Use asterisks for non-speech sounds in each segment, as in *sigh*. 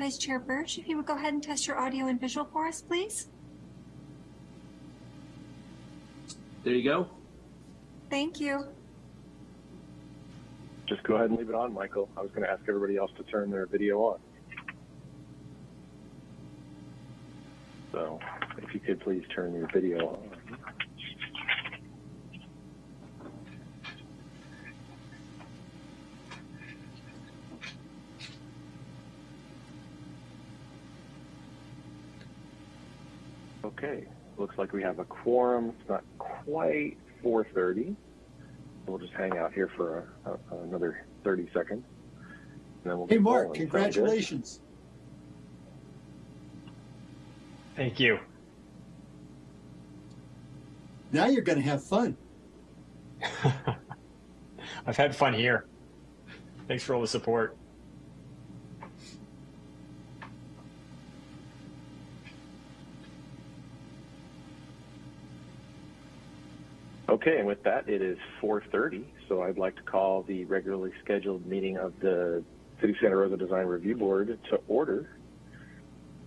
Vice Chair Birch, if you would go ahead and test your audio and visual for us, please. There you go. Thank you. Just go ahead and leave it on, Michael. I was going to ask everybody else to turn their video on. So if you could please turn your video on. Okay, looks like we have a quorum. It's not quite 4.30. We'll just hang out here for a, a, another 30 seconds. And then We'll hey, Mark, congratulations. Thank you. Now you're going to have fun. *laughs* I've had fun here. Thanks for all the support. Okay, and with that, it is 4.30, so I'd like to call the regularly scheduled meeting of the City of Santa Rosa Design Review Board to order.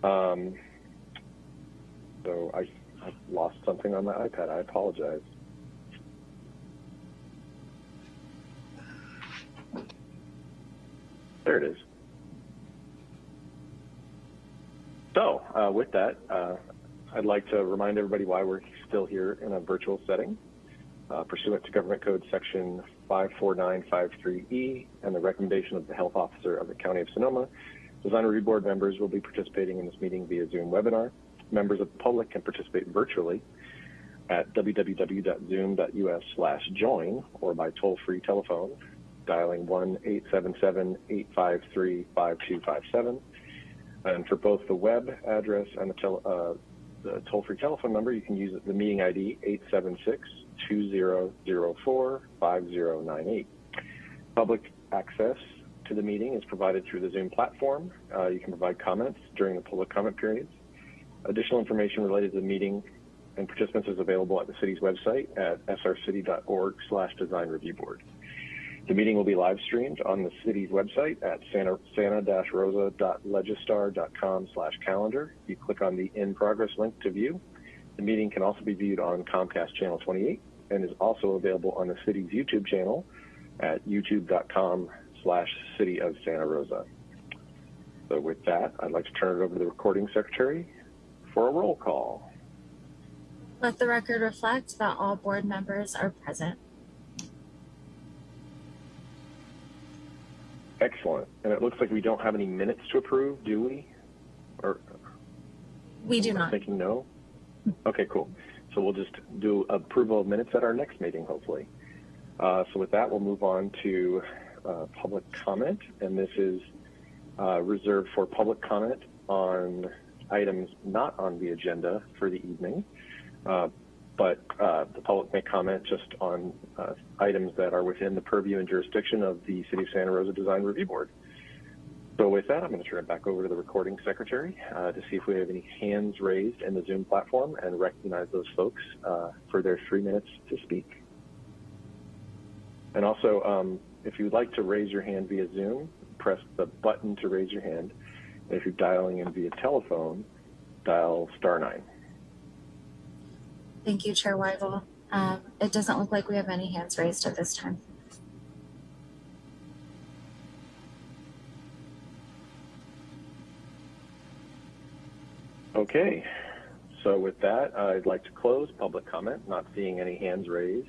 Um, so I, I've lost something on my iPad. I apologize. There it is. So uh, with that, uh, I'd like to remind everybody why we're still here in a virtual setting uh, pursuant to Government Code Section 54953E and the recommendation of the Health Officer of the County of Sonoma, Design Review Board members will be participating in this meeting via Zoom webinar. Members of the public can participate virtually at www.zoom.us slash join or by toll-free telephone dialing 1-877-853-5257. And for both the web address and the, uh, the toll-free telephone number, you can use the meeting ID 876 2004-5098. Public access to the meeting is provided through the Zoom platform. Uh, you can provide comments during the public comment periods. Additional information related to the meeting and participants is available at the city's website at srcity.org slash design review board. The meeting will be live streamed on the city's website at santa-rosa.legistar.com slash calendar. You click on the in progress link to view. The meeting can also be viewed on Comcast Channel 28 and is also available on the city's YouTube channel at youtube.com slash city of Santa Rosa. So with that, I'd like to turn it over to the recording secretary for a roll call. Let the record reflect that all board members are present. Excellent. And it looks like we don't have any minutes to approve, do we? Or we do not. Thinking no. Okay, cool. So we'll just do approval of minutes at our next meeting, hopefully. Uh, so with that, we'll move on to uh, public comment, and this is uh, reserved for public comment on items not on the agenda for the evening, uh, but uh, the public may comment just on uh, items that are within the purview and jurisdiction of the City of Santa Rosa Design Review Board. So with that, I'm going to turn it back over to the recording secretary uh, to see if we have any hands raised in the Zoom platform and recognize those folks uh, for their three minutes to speak. And also, um, if you'd like to raise your hand via Zoom, press the button to raise your hand. And if you're dialing in via telephone, dial star nine. Thank you, Chair Weigel. Um, it doesn't look like we have any hands raised at this time. Okay, so with that, I'd like to close public comment, not seeing any hands raised.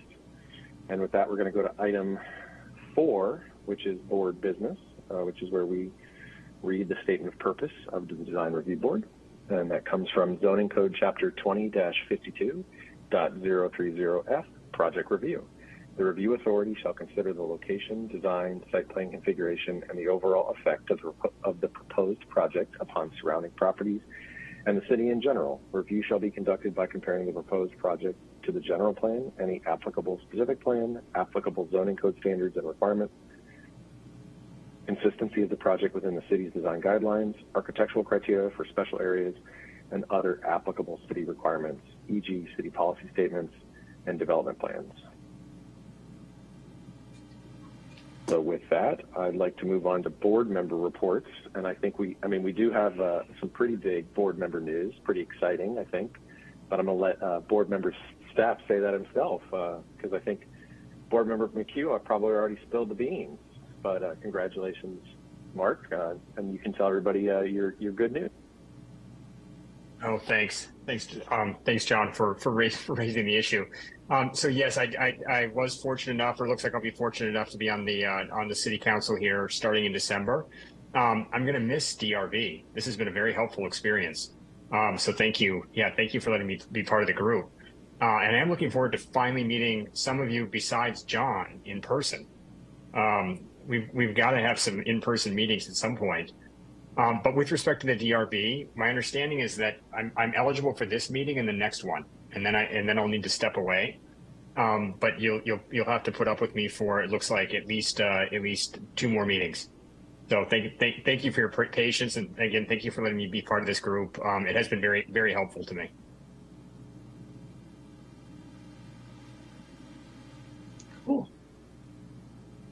And with that, we're going to go to item four, which is board business, uh, which is where we read the statement of purpose of the Design Review Board. And that comes from Zoning Code Chapter 20-52.030F, Project Review. The review authority shall consider the location, design, site plan configuration, and the overall effect of the, of the proposed project upon surrounding properties and the city in general. Review shall be conducted by comparing the proposed project to the general plan, any applicable specific plan, applicable zoning code standards and requirements, consistency of the project within the city's design guidelines, architectural criteria for special areas, and other applicable city requirements, e.g. city policy statements and development plans. So with that, I'd like to move on to board member reports. And I think we, I mean, we do have uh, some pretty big board member news, pretty exciting, I think. But I'm going to let uh, board member Stapp say that himself because I think board member McHugh, probably already spilled the beans. But uh, congratulations, Mark, uh, and you can tell everybody uh, your your good news. Oh, thanks, thanks, um, thanks, John, for for, raise, for *laughs* raising the issue. Um, so yes, I, I, I was fortunate enough, or looks like I'll be fortunate enough to be on the uh, on the city council here starting in December. Um, I'm going to miss DRB. This has been a very helpful experience. Um, so thank you. Yeah, thank you for letting me be part of the group. Uh, and I'm looking forward to finally meeting some of you besides John in person. Um, we've we've got to have some in-person meetings at some point. Um, but with respect to the DRB, my understanding is that I'm, I'm eligible for this meeting and the next one, and then I and then I'll need to step away. Um, but you'll you'll you'll have to put up with me for it looks like at least uh, at least two more meetings. So thank thank thank you for your patience and again thank you for letting me be part of this group. Um, it has been very very helpful to me. Cool.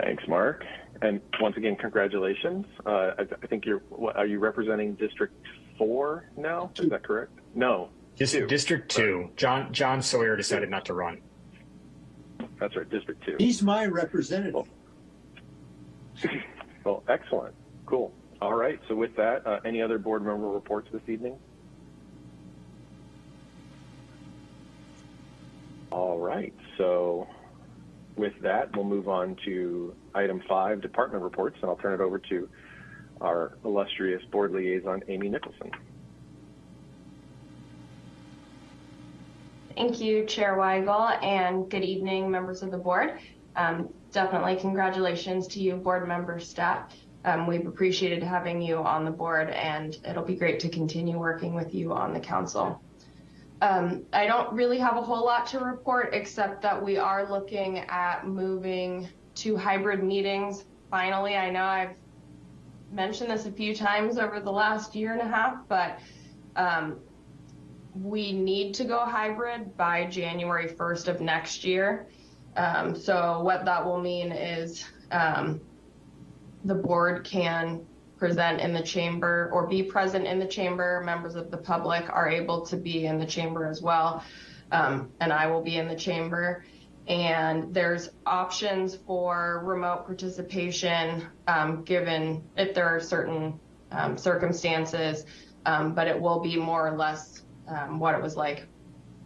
Thanks, Mark. And once again, congratulations. Uh, I, I, think you're, what, are you representing District 4 now? Is that correct? No. Dis- two. District 2. John, John Sawyer decided not to run. That's right, District 2. He's my representative. Well, *laughs* well excellent. Cool. All right. So with that, uh, any other board member reports this evening? All right. So with that, we'll move on to item five, department reports, and I'll turn it over to our illustrious board liaison, Amy Nicholson. Thank you, Chair Weigel, and good evening, members of the board. Um, definitely congratulations to you, board member Stapp. Um, we've appreciated having you on the board, and it'll be great to continue working with you on the council. Um, I don't really have a whole lot to report except that we are looking at moving to hybrid meetings. Finally, I know I've mentioned this a few times over the last year and a half, but um, we need to go hybrid by January 1st of next year. Um, so what that will mean is um, the board can present in the chamber or be present in the chamber. Members of the public are able to be in the chamber as well. Um, and I will be in the chamber. And there's options for remote participation um, given if there are certain um, circumstances, um, but it will be more or less um, what it was like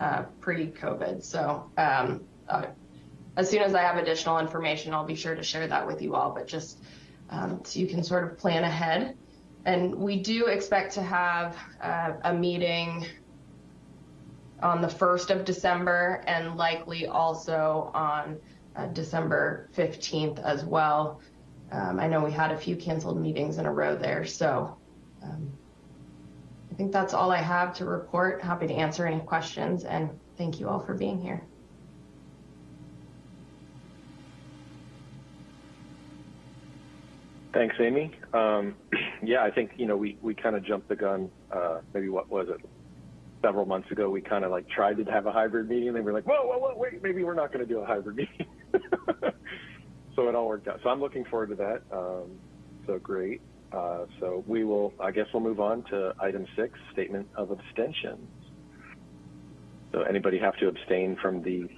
uh, pre-COVID. So um, uh, as soon as I have additional information, I'll be sure to share that with you all. But just um, so you can sort of plan ahead. And we do expect to have uh, a meeting on the 1st of December and likely also on uh, December 15th as well. Um, I know we had a few canceled meetings in a row there, so um, I think that's all I have to report. Happy to answer any questions and thank you all for being here. Thanks, Amy. Um, *clears throat* yeah, I think, you know, we, we kind of jumped the gun, uh, maybe what was it? Several months ago, we kind of like tried to have a hybrid meeting we were like, whoa, whoa, whoa, wait, maybe we're not going to do a hybrid meeting. *laughs* so it all worked out. So I'm looking forward to that. Um, so great. Uh, so we will, I guess we'll move on to item six, statement of abstentions. So anybody have to abstain from the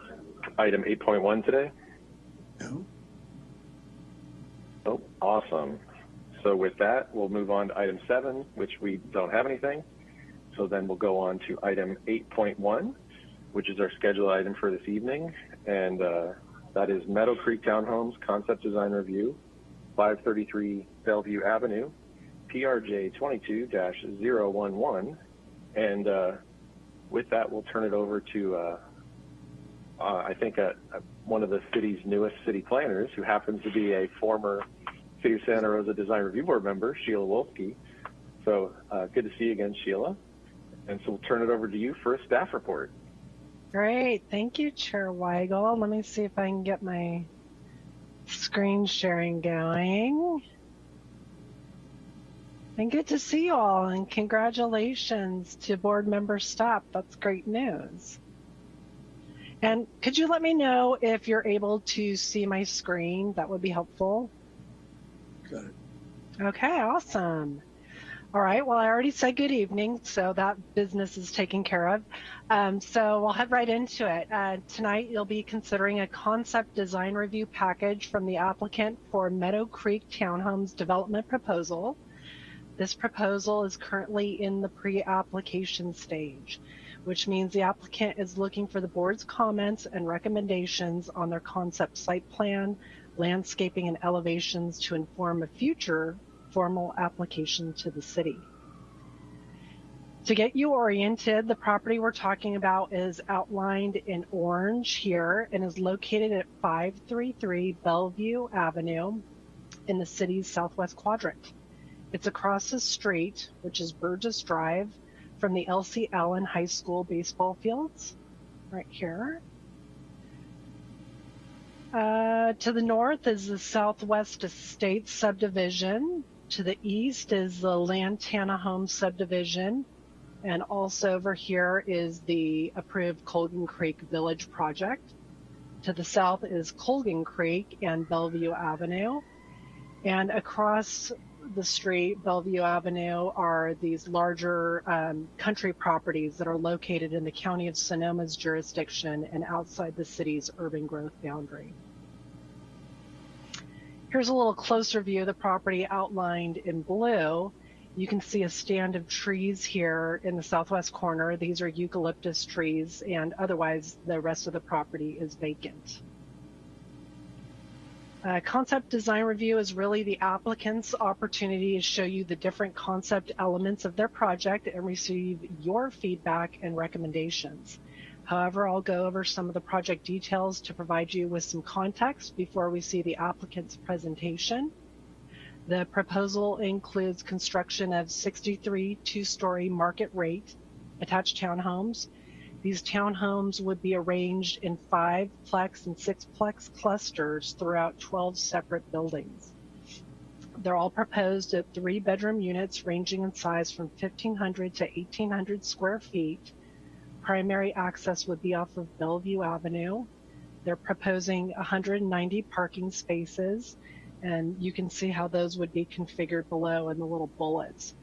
item 8.1 today? No. Oh, awesome. So with that, we'll move on to item seven, which we don't have anything. So then we'll go on to item 8.1, which is our scheduled item for this evening. And uh, that is Meadow Creek Townhomes Concept Design Review, 533 Bellevue Avenue, PRJ 22-011. And uh, with that, we'll turn it over to, uh, uh I think, uh, one of the city's newest city planners, who happens to be a former City of Santa Rosa Design Review Board member, Sheila Wolski. So uh, good to see you again, Sheila. And so we'll turn it over to you for a staff report. Great. Thank you, Chair Weigel. Let me see if I can get my screen sharing going. And good to see you all and congratulations to board member Stapp. That's great news. And could you let me know if you're able to see my screen? That would be helpful. Got it. Okay, awesome. All right, well, I already said good evening, so that business is taken care of. Um, so we'll head right into it. Uh, tonight, you'll be considering a concept design review package from the applicant for Meadow Creek Townhomes development proposal. This proposal is currently in the pre-application stage, which means the applicant is looking for the board's comments and recommendations on their concept site plan, landscaping and elevations to inform a future formal application to the city. To get you oriented, the property we're talking about is outlined in orange here and is located at 533 Bellevue Avenue in the city's southwest quadrant. It's across the street, which is Burgess Drive, from the Elsie Allen High School baseball fields, right here. Uh, to the north is the Southwest Estates subdivision. To the east is the Lantana Homes subdivision. And also over here is the approved Colgan Creek Village project. To the south is Colgan Creek and Bellevue Avenue. And across the street, Bellevue Avenue, are these larger um, country properties that are located in the county of Sonoma's jurisdiction and outside the city's urban growth boundary. Here's a little closer view of the property outlined in blue. You can see a stand of trees here in the southwest corner. These are eucalyptus trees, and otherwise the rest of the property is vacant. Uh, concept design review is really the applicant's opportunity to show you the different concept elements of their project and receive your feedback and recommendations. However, I'll go over some of the project details to provide you with some context before we see the applicant's presentation. The proposal includes construction of 63 two-story market rate attached townhomes. These townhomes would be arranged in five plex and six plex clusters throughout 12 separate buildings. They're all proposed at three bedroom units ranging in size from 1500 to 1800 square feet. Primary access would be off of Bellevue Avenue. They're proposing 190 parking spaces and you can see how those would be configured below in the little bullets.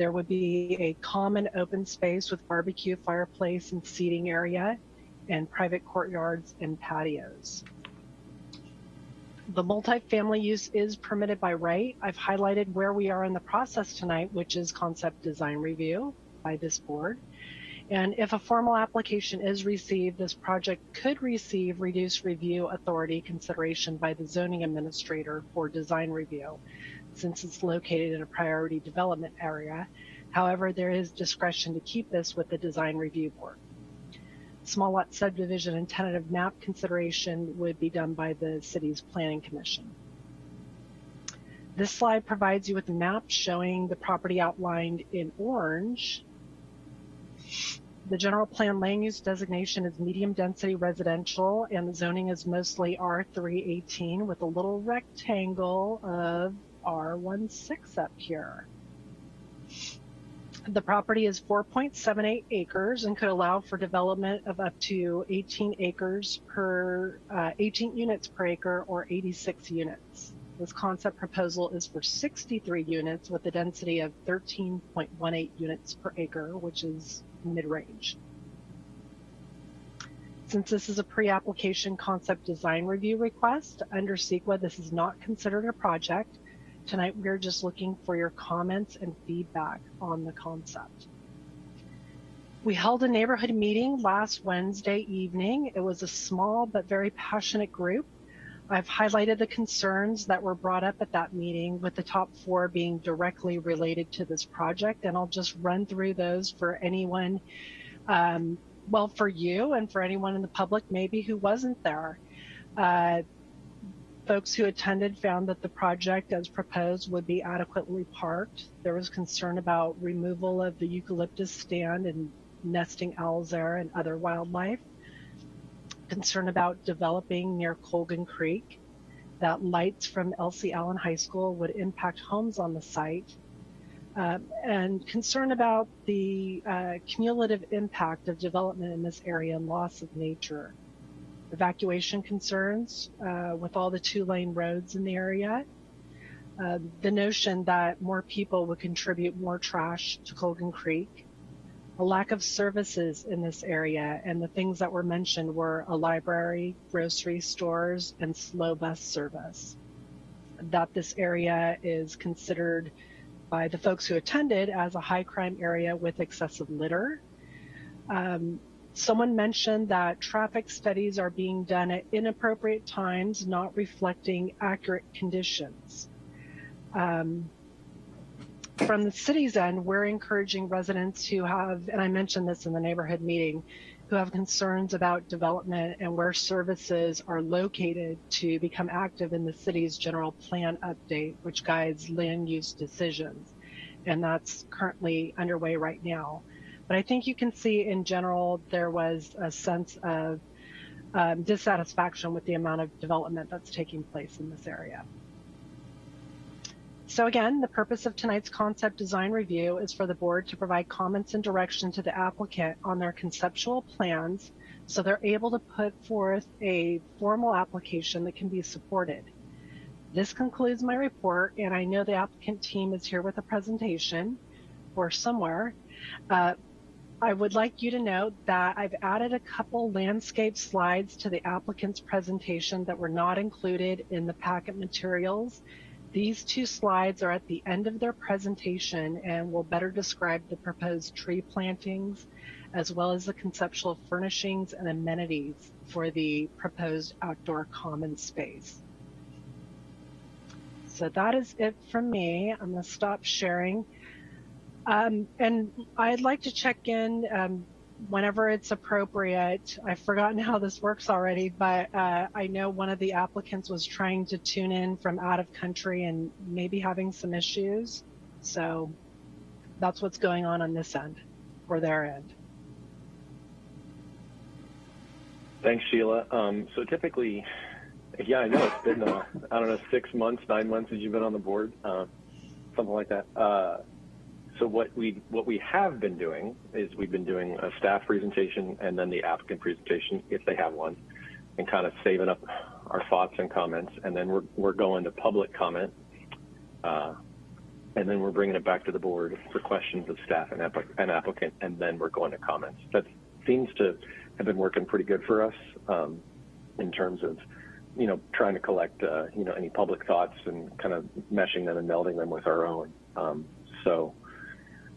There would be a common open space with barbecue, fireplace, and seating area, and private courtyards and patios. The multifamily use is permitted by right. I've highlighted where we are in the process tonight, which is concept design review by this board. And if a formal application is received, this project could receive reduced review authority consideration by the zoning administrator for design review, since it's located in a priority development area. However, there is discretion to keep this with the design review board. Small lot subdivision and tentative map consideration would be done by the city's planning commission. This slide provides you with a map showing the property outlined in orange the general plan land use designation is medium density residential and the zoning is mostly R318 with a little rectangle of R16 up here. The property is 4.78 acres and could allow for development of up to 18 acres per, uh, 18 units per acre or 86 units. This concept proposal is for 63 units with a density of 13.18 units per acre, which is mid-range. Since this is a pre-application concept design review request under CEQA, this is not considered a project. Tonight, we're just looking for your comments and feedback on the concept. We held a neighborhood meeting last Wednesday evening. It was a small but very passionate group. I've highlighted the concerns that were brought up at that meeting with the top four being directly related to this project. And I'll just run through those for anyone, um, well, for you and for anyone in the public maybe who wasn't there. Uh, folks who attended found that the project as proposed would be adequately parked. There was concern about removal of the eucalyptus stand and nesting owls there and other wildlife concern about developing near Colgan Creek, that lights from Elsie Allen High School would impact homes on the site, uh, and concern about the uh, cumulative impact of development in this area and loss of nature. Evacuation concerns uh, with all the two lane roads in the area. uh, the notion that more people would contribute more trash to Colgan Creek, a lack of services in this area, and the things that were mentioned were a library, grocery stores, and slow bus service. That this area is considered by the folks who attended as a high crime area with excessive litter. Um, someone mentioned that traffic studies are being done at inappropriate times, not reflecting accurate conditions. Um, from the city's end, we're encouraging residents who have, and I mentioned this in the neighborhood meeting, who have concerns about development and where services are located to become active in the city's general plan update, which guides land use decisions. And that's currently underway right now. But I think you can see in general, there was a sense of um, dissatisfaction with the amount of development that's taking place in this area. So again, the purpose of tonight's concept design review is for the board to provide comments and direction to the applicant on their conceptual plans so they're able to put forth a formal application that can be supported. This concludes my report and I know the applicant team is here with a presentation or somewhere. Uh, I would like you to note that I've added a couple landscape slides to the applicant's presentation that were not included in the packet materials. These two slides are at the end of their presentation and will better describe the proposed tree plantings as well as the conceptual furnishings and amenities for the proposed outdoor common space. So that is it from me. I'm going to stop sharing. Um, and I'd like to check in um, whenever it's appropriate. I've forgotten how this works already, but uh, I know one of the applicants was trying to tune in from out of country and maybe having some issues. So that's what's going on on this end or their end. Thanks, Sheila. Um, so typically, yeah, I know it's been, uh, I don't know, six months, nine months since you've been on the board, uh, something like that. Uh, so what we what we have been doing is we've been doing a staff presentation and then the applicant presentation if they have one, and kind of saving up our thoughts and comments, and then we're we're going to public comment, uh, and then we're bringing it back to the board for questions of staff and, applic and applicant, and then we're going to comments. That seems to have been working pretty good for us um, in terms of you know trying to collect uh, you know any public thoughts and kind of meshing them and melding them with our own. Um, so.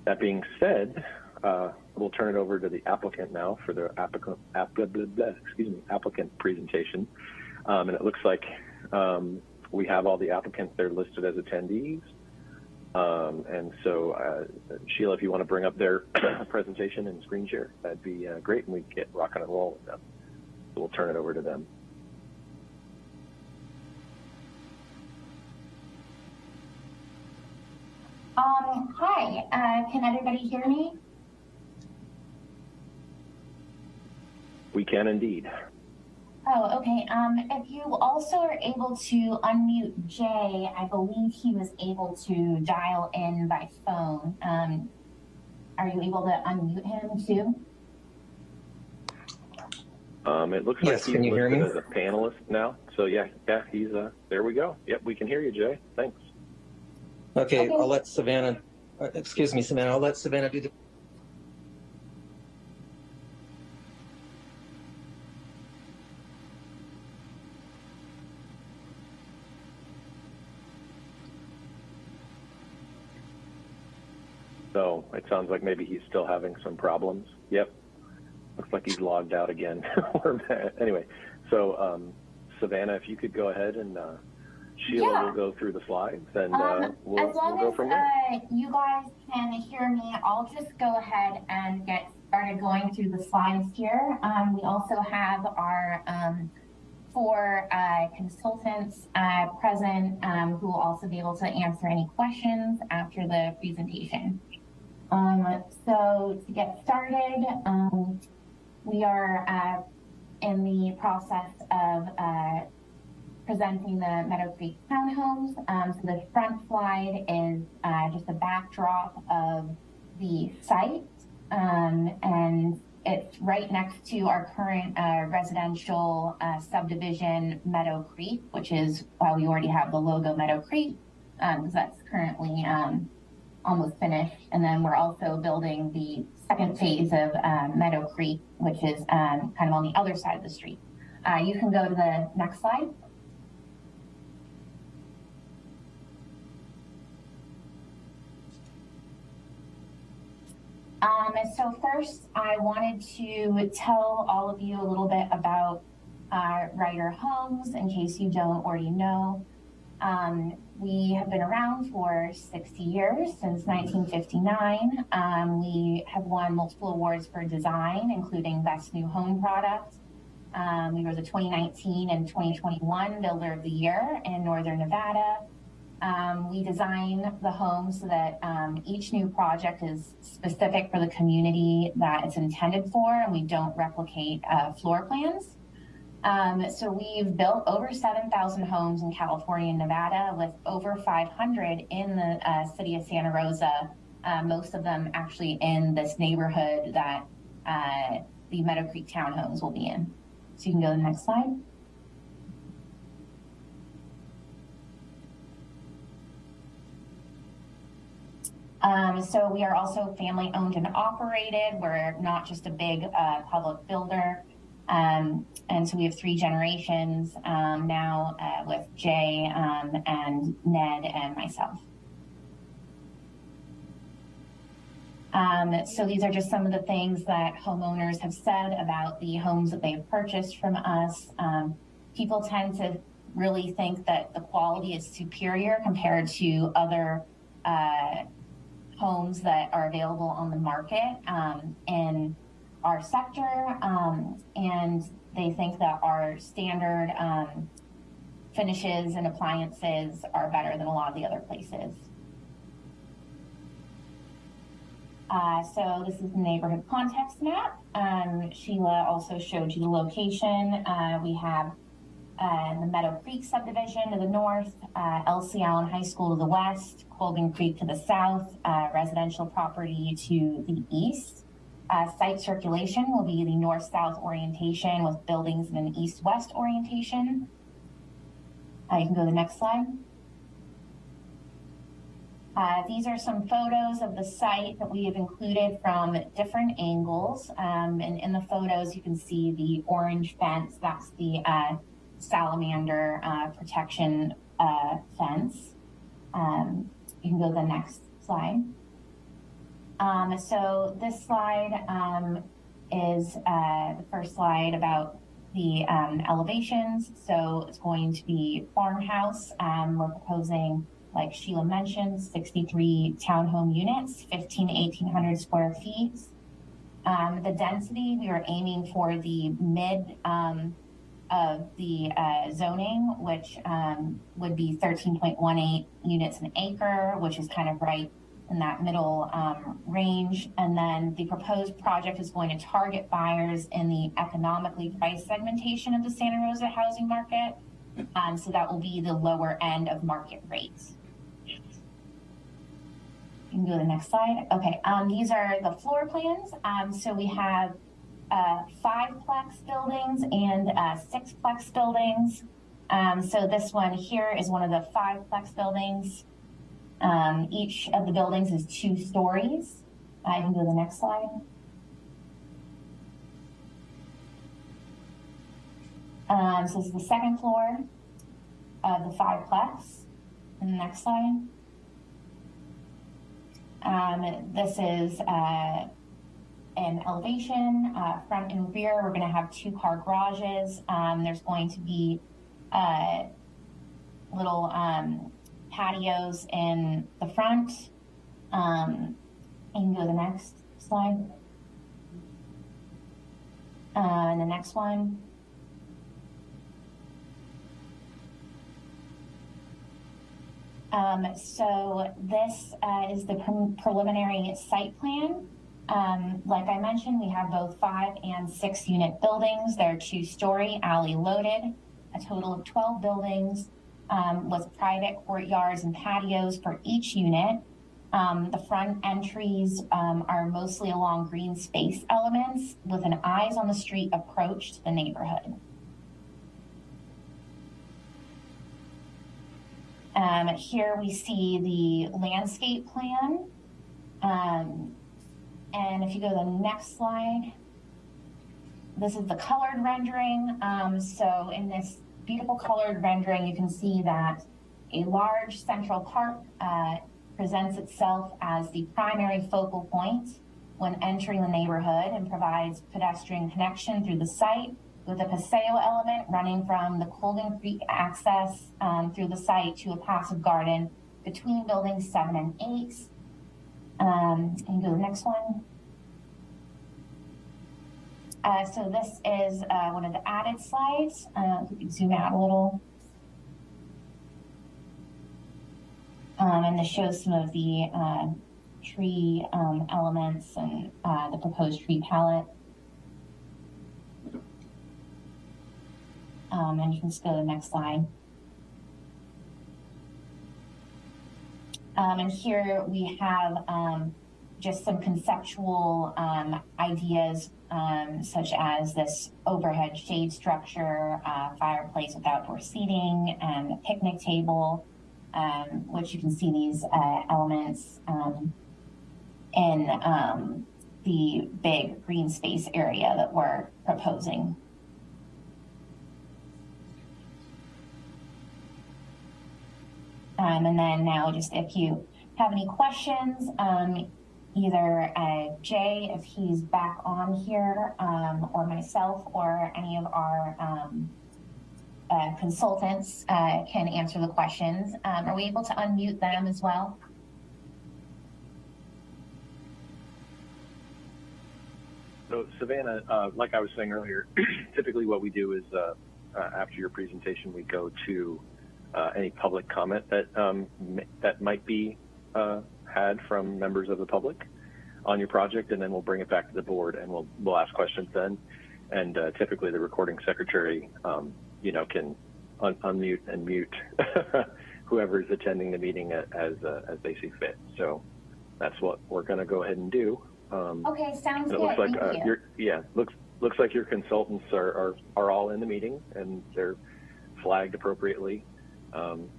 That being said, uh, we'll turn it over to the applicant now for the applicant, app, blah, blah, blah, excuse me, applicant presentation. Um, and it looks like um, we have all the applicants there listed as attendees. Um, and so, uh, Sheila, if you want to bring up their *clears throat* presentation and screen share, that'd be uh, great, and we get rocking and rolling with them. We'll turn it over to them. Um, hi, uh, can everybody hear me? We can indeed. Oh, okay. Um, if you also are able to unmute Jay, I believe he was able to dial in by phone. Um, are you able to unmute him too? Um, it looks Yes, like can he's you hear listed me? as a panelist now. So yeah, yeah, he's uh, there we go. Yep, we can hear you, Jay. Thanks. Okay, Okay. I'll let Savannah, uh, excuse me, Savannah, I'll let Savannah do the, So it sounds like maybe he's still having some problems. Yep. Looks like he's logged out again. *laughs* Anyway, so um, Savannah, if you could go ahead and uh, Sheila Yeah. will go through the slides and uh, Um, we'll, as long we'll go as from there. uh, you guys can hear me, I'll just go ahead and get started going through the slides here. Um, we also have our um, four uh, consultants uh, present um, who will also be able to answer any questions after the presentation. Um, so to get started, um, we are uh, in the process of uh, presenting the Meadow Creek townhomes. Um, so the front slide is uh, just a backdrop of the site. Um, and it's right next to our current uh, residential uh, subdivision, Meadow Creek, which is why we already have the logo Meadow Creek. because that's currently um, almost finished. And then we're also building the second phase of um, Meadow Creek, which is um, kind of on the other side of the street. Uh, you can go to the next slide. Um, so first, I wanted to tell all of you a little bit about uh, Ryder Homes, in case you don't already know. Um, we have been around for 60 years, since 1959. Um, we have won multiple awards for design, including Best New Home Product. Um, we were the 2019 and 2021 Builder of the Year in Northern Nevada. Um, we design the home so that um, each new project is specific for the community that it's intended for, and we don't replicate uh, floor plans. Um, so we've built over 7,000 homes in California and Nevada, with over 500 in the uh, city of Santa Rosa. Uh, most of them actually in this neighborhood that uh, the Meadow Creek townhomes will be in. So you can go to the next slide. Um, so we are also family owned and operated. We're not just a big uh, public builder. Um, and so we have three generations um, now uh, with Jay um, and Ned and myself. Um, so these are just some of the things that homeowners have said about the homes that they've purchased from us. Um, people tend to really think that the quality is superior compared to other uh, homes that are available on the market um, in our sector. Um, and they think that our standard um, finishes and appliances are better than a lot of the other places. Uh, so this is the neighborhood context map. Um, Sheila also showed you the location. Uh, we have uh, the Meadow Creek subdivision to the north, uh, Elsie Allen High School to the west, Colgan Creek to the south, uh, residential property to the east. Uh, site circulation will be the north-south orientation with buildings in an east-west orientation. Uh, you can go to the next slide. Uh, these are some photos of the site that we have included from different angles. Um, and in the photos, you can see the orange fence. That's the uh, salamander uh, protection uh, fence. Um, you can go to the next slide. Um, so this slide um, is uh, the first slide about the um, elevations. So it's going to be farmhouse. Um, we're proposing, like Sheila mentioned, 63 townhome units, 15 to 1800 square feet. Um, the density, we are aiming for the mid of the uh, zoning, which um, would be 13.18 units an acre, which is kind of right in that middle um, range. And then the proposed project is going to target buyers in the economically priced segmentation of the Santa Rosa housing market. Um, so that will be the lower end of market rates. You can go to the next slide. Okay, um, these are the floor plans. Um, so we have uh, five plex buildings and uh, six plex buildings. Um, so this one here is one of the five plex buildings. Um, each of the buildings is two stories. I can go to the next slide. Um, so this is the second floor of the five plex. And the next slide. Um, this is uh, an elevation, uh, front and rear. We're going to have two car garages. Um, there's going to be uh, little um, patios in the front. Um, you can go to the next slide. Uh, and the next one. Um, so this uh, is the pre preliminary site plan. Um, like I mentioned, we have both five and six unit buildings. They're two story, alley loaded, a total of 12 buildings um, with private courtyards and patios for each unit. Um, the front entries um, are mostly along green space elements with an eyes on the street approach to the neighborhood. Um, here we see the landscape plan. And if you go to the next slide, this is the colored rendering. Um, so in this beautiful colored rendering, you can see that a large central park uh, presents itself as the primary focal point when entering the neighborhood and provides pedestrian connection through the site with a paseo element running from the Colgan Creek access um, through the site to a passive garden between buildings seven and eight. Um, and go to the next one. Uh, so this is uh, one of the added slides. Uh, can zoom out a little. Um, and this shows some of the uh, tree um, elements and uh, the proposed tree palette. Um, and you can just go to the next slide. Um, and here we have um, just some conceptual um, ideas um, such as this overhead shade structure, uh, fireplace with outdoor seating, and a picnic table, um, which you can see these uh, elements um, in the big green space area that we're proposing. Um, and then now just if you have any questions, um, either uh, Jay, if he's back on here, um, or myself, or any of our um, uh, consultants uh, can answer the questions. Um, are we able to unmute them as well? So Savannah, uh, like I was saying earlier, *clears throat* typically what we do is uh, uh, after your presentation, we go to uh, any public comment that um, that might be uh, had from members of the public on your project, and then we'll bring it back to the board and we'll we'll ask questions then. And uh, typically, the recording secretary, um, you know, can un unmute and mute *laughs* whoever is attending the meeting as as they see fit. So that's what we're going to go ahead and do. Um, okay, sounds it good. looks like Thank uh, you. your yeah looks looks like your consultants are, are are all in the meeting and they're flagged appropriately um,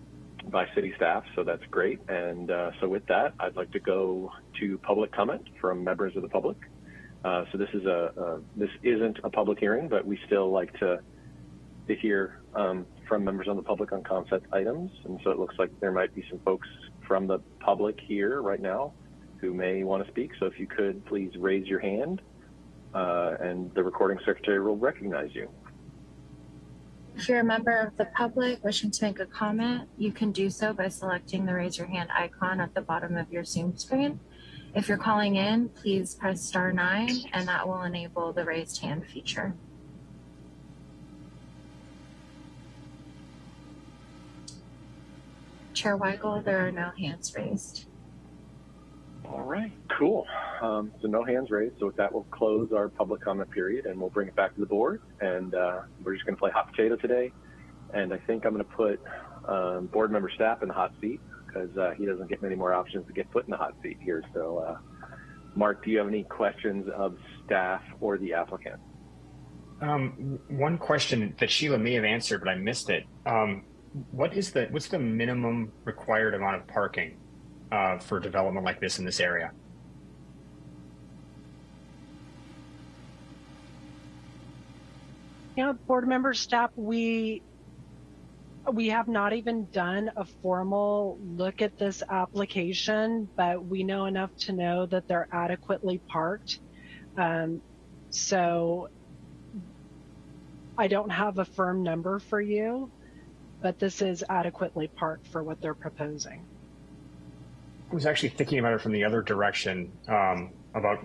by city staff, so that's great. And uh, so with that, I'd like to go to public comment from members of the public. Uh, so this is a, a this isn't a public hearing, but we still like to to hear um, from members of the public on concept items. And so it looks like there might be some folks from the public here right now who may want to speak. So if you could please raise your hand uh, and the recording secretary will recognize you. If you're a member of the public wishing to make a comment, you can do so by selecting the raise your hand icon at the bottom of your Zoom screen. If you're calling in, please press star nine and that will enable the raised hand feature. Chair Weigel, there are no hands raised. All right, cool. Um, so no hands raised. So with that, we'll close our public comment period and we'll bring it back to the board. And uh, we're just going to play hot potato today. And I think I'm going to put um, board member Stapp in the hot seat because uh, he doesn't get many more options to get put in the hot seat here. So, uh, Mark, do you have any questions of staff or the applicant? Um, one question that Sheila may have answered, but I missed it. Um, what is the what's the minimum required amount of parking uh, for development like this in this area? You know, board member Stapp, we we have not even done a formal look at this application, but we know enough to know that they're adequately parked. Um, so I don't have a firm number for you, but this is adequately parked for what they're proposing. Was actually thinking about it from the other direction um, about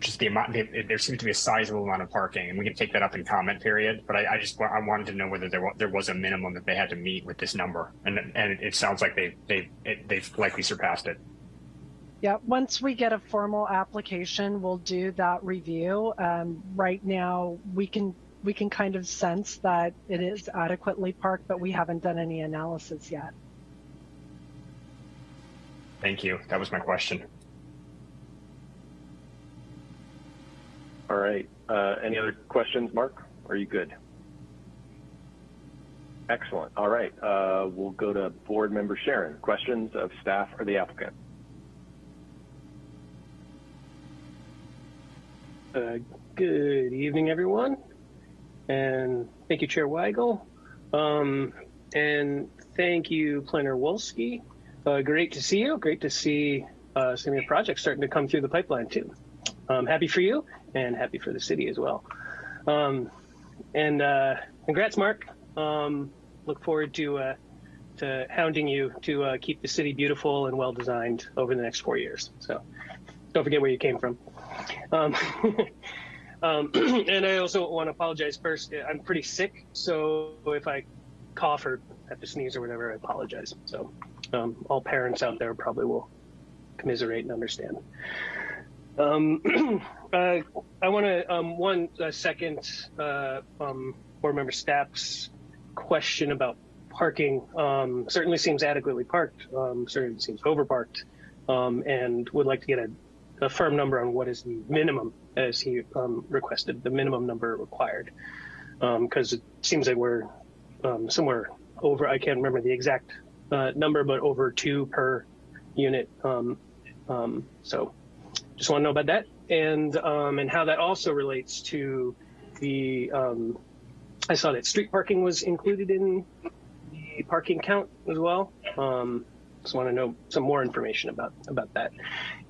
just the amount. The, there seems to be a sizable amount of parking, and we can take that up in comment period. But I, I just I wanted to know whether there was, there was a minimum that they had to meet with this number, and and it, sounds like they they they've likely surpassed it. Yeah, once we get a formal application, we'll do that review. Um, right now, we can we can kind of sense that it is adequately parked, but we haven't done any analysis yet. Thank you. That was my question. All right. Uh, any other questions, Mark? Are you good? Excellent. All right. Uh, we'll go to board member Sharon. Questions of staff or the applicant? Uh, good evening, everyone. And thank you, Chair Weigel. Um, and thank you, Planner Wolski. Uh, great to see you. Great to see uh, some of your projects starting to come through the pipeline, too. Um, happy for you and happy for the city as well. Um, and uh, congrats, Mark. Um, look forward to uh, to hounding you to uh, keep the city beautiful and well designed over the next four years. So don't forget where you came from. Um, *laughs* um, *clears throat* and I also want to apologize first. I'm pretty sick, so if I cough or have to sneeze or whatever, I apologize. So um, all parents out there probably will commiserate and understand. Um, *clears throat* uh, I want to um, one uh, second uh, um, board member Stapp's question about parking. Um, certainly seems adequately parked. Um, certainly seems overparked, um, and would like to get a, a, firm number on what is the minimum, as he requested, the minimum number required, because it seems like we're somewhere over. I can't remember the exact uh, number, but over two per unit. so just want to know about that and um, and how that also relates to the um, I saw that street parking was included in the parking count as well. Um, just want to know some more information about about that,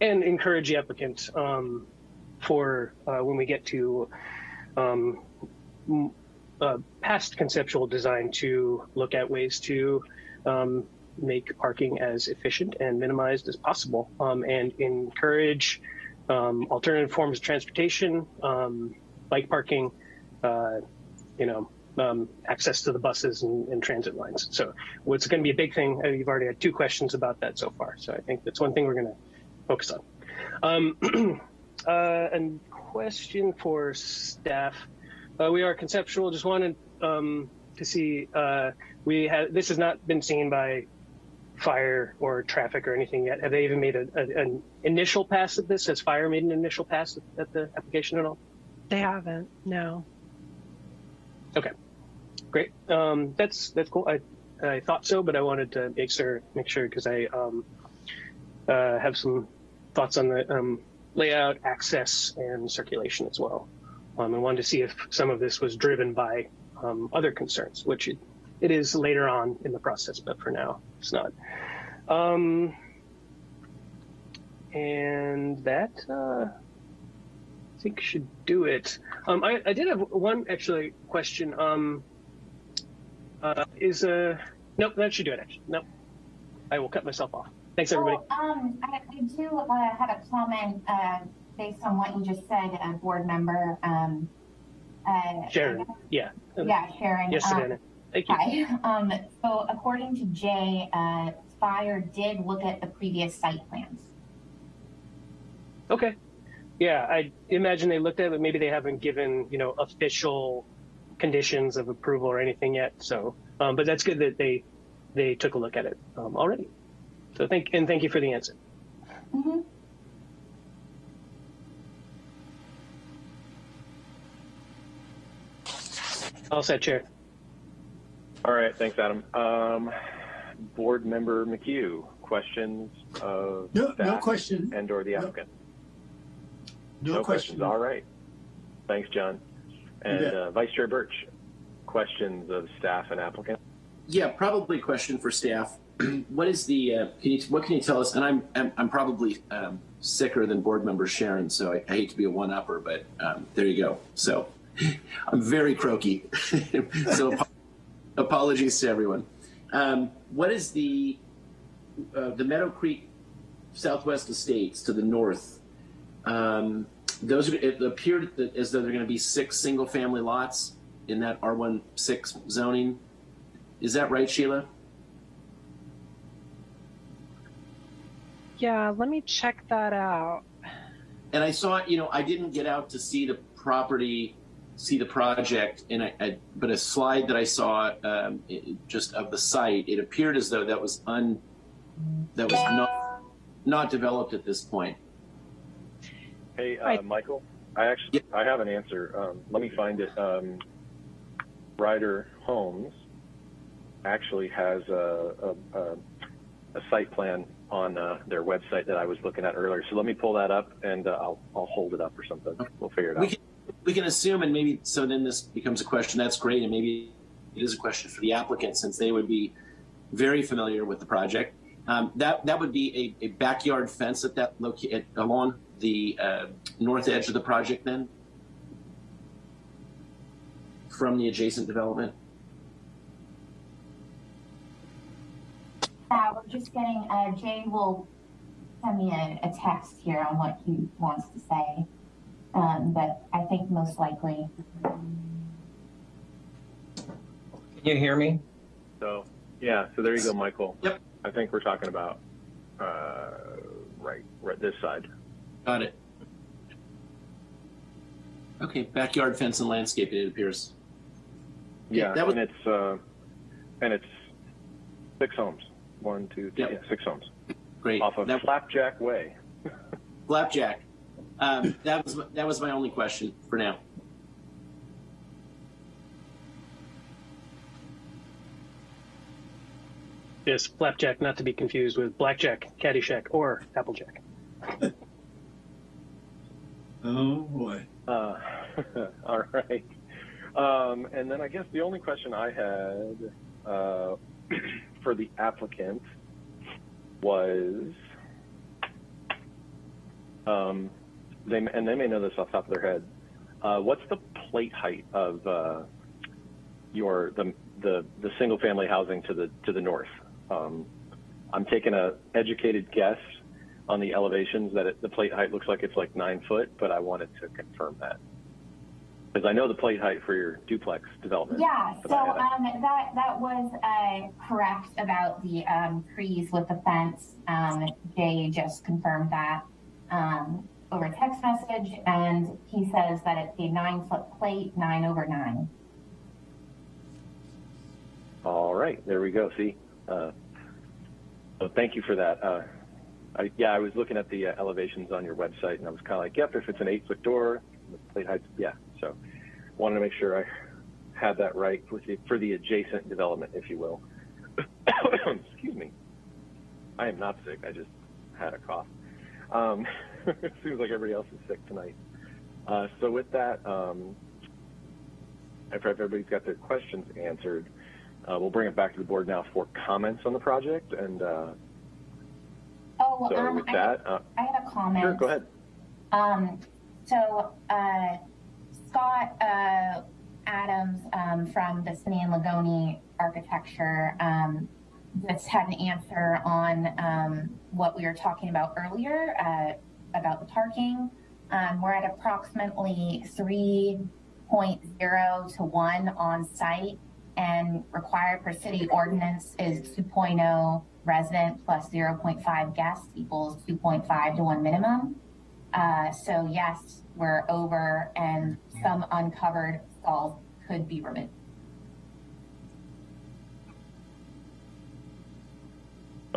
and encourage the applicant um, for uh, when we get to um, uh, past conceptual design to look at ways to um, make parking as efficient and minimized as possible, and encourage um, alternative forms of transportation, um, bike parking, uh, you know, um, access to the buses and, and, transit lines. So what's going to be a big thing, uh, you've already had two questions about that so far. So I think that's one thing we're going to focus on. Um, *clears throat* uh, and question for staff. Uh, we are conceptual, just wanted um, to see, uh, we have, this has not been seen by fire or traffic or anything yet? Have they even made a, a, an initial pass at this? Has fire made an initial pass at, the application at all? They haven't. No. Okay, great. Um, that's that's cool. I I thought so, but I wanted to make sure make sure because I um, uh, have some thoughts on the um, layout, access, and circulation as well. Um, I wanted to see if some of this was driven by um, other concerns, which it, it is later on in the process, but for now it's not. Um, and that uh, I think should do it. Um, I, I, did have one actually question. Um, uh, is a uh, nope that should do it actually. Nope, I will cut myself off. Thanks everybody. Oh, um, I, I do uh, have a comment uh, based on what you just said, uh, board member. Um, Sharon, yeah. Yeah, Sharon. Yes, Savannah. Um, Thank you. Hi. Um, so according to Jay, uh, Fire did look at the previous site plans. Okay. Yeah, I imagine they looked at it, but maybe they haven't given, you know, official conditions of approval or anything yet. So, um, but that's good that they they took a look at it um, already. So thank and thank you for the answer. Mm -hmm. All set, Chair. All right, thanks, Adam. Um, board member McHugh, questions of no, staff no question and or the applicant? No, no, no questions. All right. Thanks, John. And uh, Vice Chair Birch, questions of staff and applicant? Yeah, probably a question for staff. *clears throat* what is the, uh, can you, what can you tell us? And I'm, I'm, I'm probably um, sicker than board member Sharon, so I, I hate to be a one-upper, but um, there you go. So *laughs* I'm very croaky. *laughs* so apologies to everyone. Um, what is the uh, the Meadow Creek Southwest Estates to the north? Um, those are, it appeared that as though they're going to be six single family lots in that R1 six zoning. Is that right, Sheila? Yeah, let me check that out. And I saw, you know, I didn't get out to see the property see the project, and I, I, but a slide that I saw um, it, just of the site, it appeared as though that was un that was not not developed at this point. Hey, uh, Michael, I actually yeah. I have an answer. Um, let me find it. Um, Ryder Homes actually has a, a, a, a site plan on uh, their website that I was looking at earlier. So let me pull that up and uh, I'll, I'll hold it up or something. We'll figure it We out. We can assume, and maybe, so then this becomes a question, that's great, and maybe it is a question for the applicant, since they would be very familiar with the project. Um, that, that would be a, a backyard fence at that loca- along the, uh, north edge of the project then? From the adjacent development? Uh, we're just getting, uh, Jay will send me a, a text here on what he wants to say. Um, but I think most likely, Can you hear me? So yeah, so there you go, Michael. Yep. I think we're talking about uh, right, right this side. Got it. Okay, backyard fence and landscape, it appears. Yeah, that was- and it's uh, and it's six homes. One, two, three, Yep. yeah, six homes Great. off of That- Flapjack Way. *laughs* Flapjack. Um, that was that was my only question for now. Yes, flapjack, not to be confused with blackjack, caddyshack, or applejack. *laughs* Oh, boy. Uh, *laughs* all right. Um, and then I guess the only question I had uh, *clears throat* for the applicant was, um, they and they may know this off the top of their head. Uh, what's the plate height of uh, your the, the the single family housing to the to the north? Um, I'm taking a educated guess on the elevations that it, the plate height looks like it's like nine foot, but I wanted to confirm that. Because I know the plate height for your duplex development. yeah, so, I had a- um, that, that was, uh, correct about the, um, trees with the fence. Um, Jay just confirmed that, um, over text message, and he says that it's a nine foot plate, nine over nine. All right, there we go. See, uh, so thank you for that. Uh, I, yeah, I was looking at the uh, elevations on your website, and I was kind of like, yep, if it's an eight foot door, the plate height, yeah. So, wanted to make sure I had that right for the, for the adjacent development, if you will. *coughs* Excuse me. I am not sick. I just had a cough. Um, it *laughs* seems like everybody else is sick tonight. Uh, so with that, um, if everybody's got their questions answered, uh, we'll bring it back to the board now for comments on the project. And uh, Oh, so um, with I, that, uh, I had a comment. sure, go ahead. Um, so, uh, Scott, uh, Adams, um, from the Cine and Lagoni Architecture, um, just had an answer on, um, what we were talking about earlier, uh, about the parking. Um, we're at approximately 3.0 to one on site and required per city ordinance is 2.0 resident plus 0.5 guests equals 2.5 to one minimum. Uh, so yes, we're over and some uncovered stalls could be removed.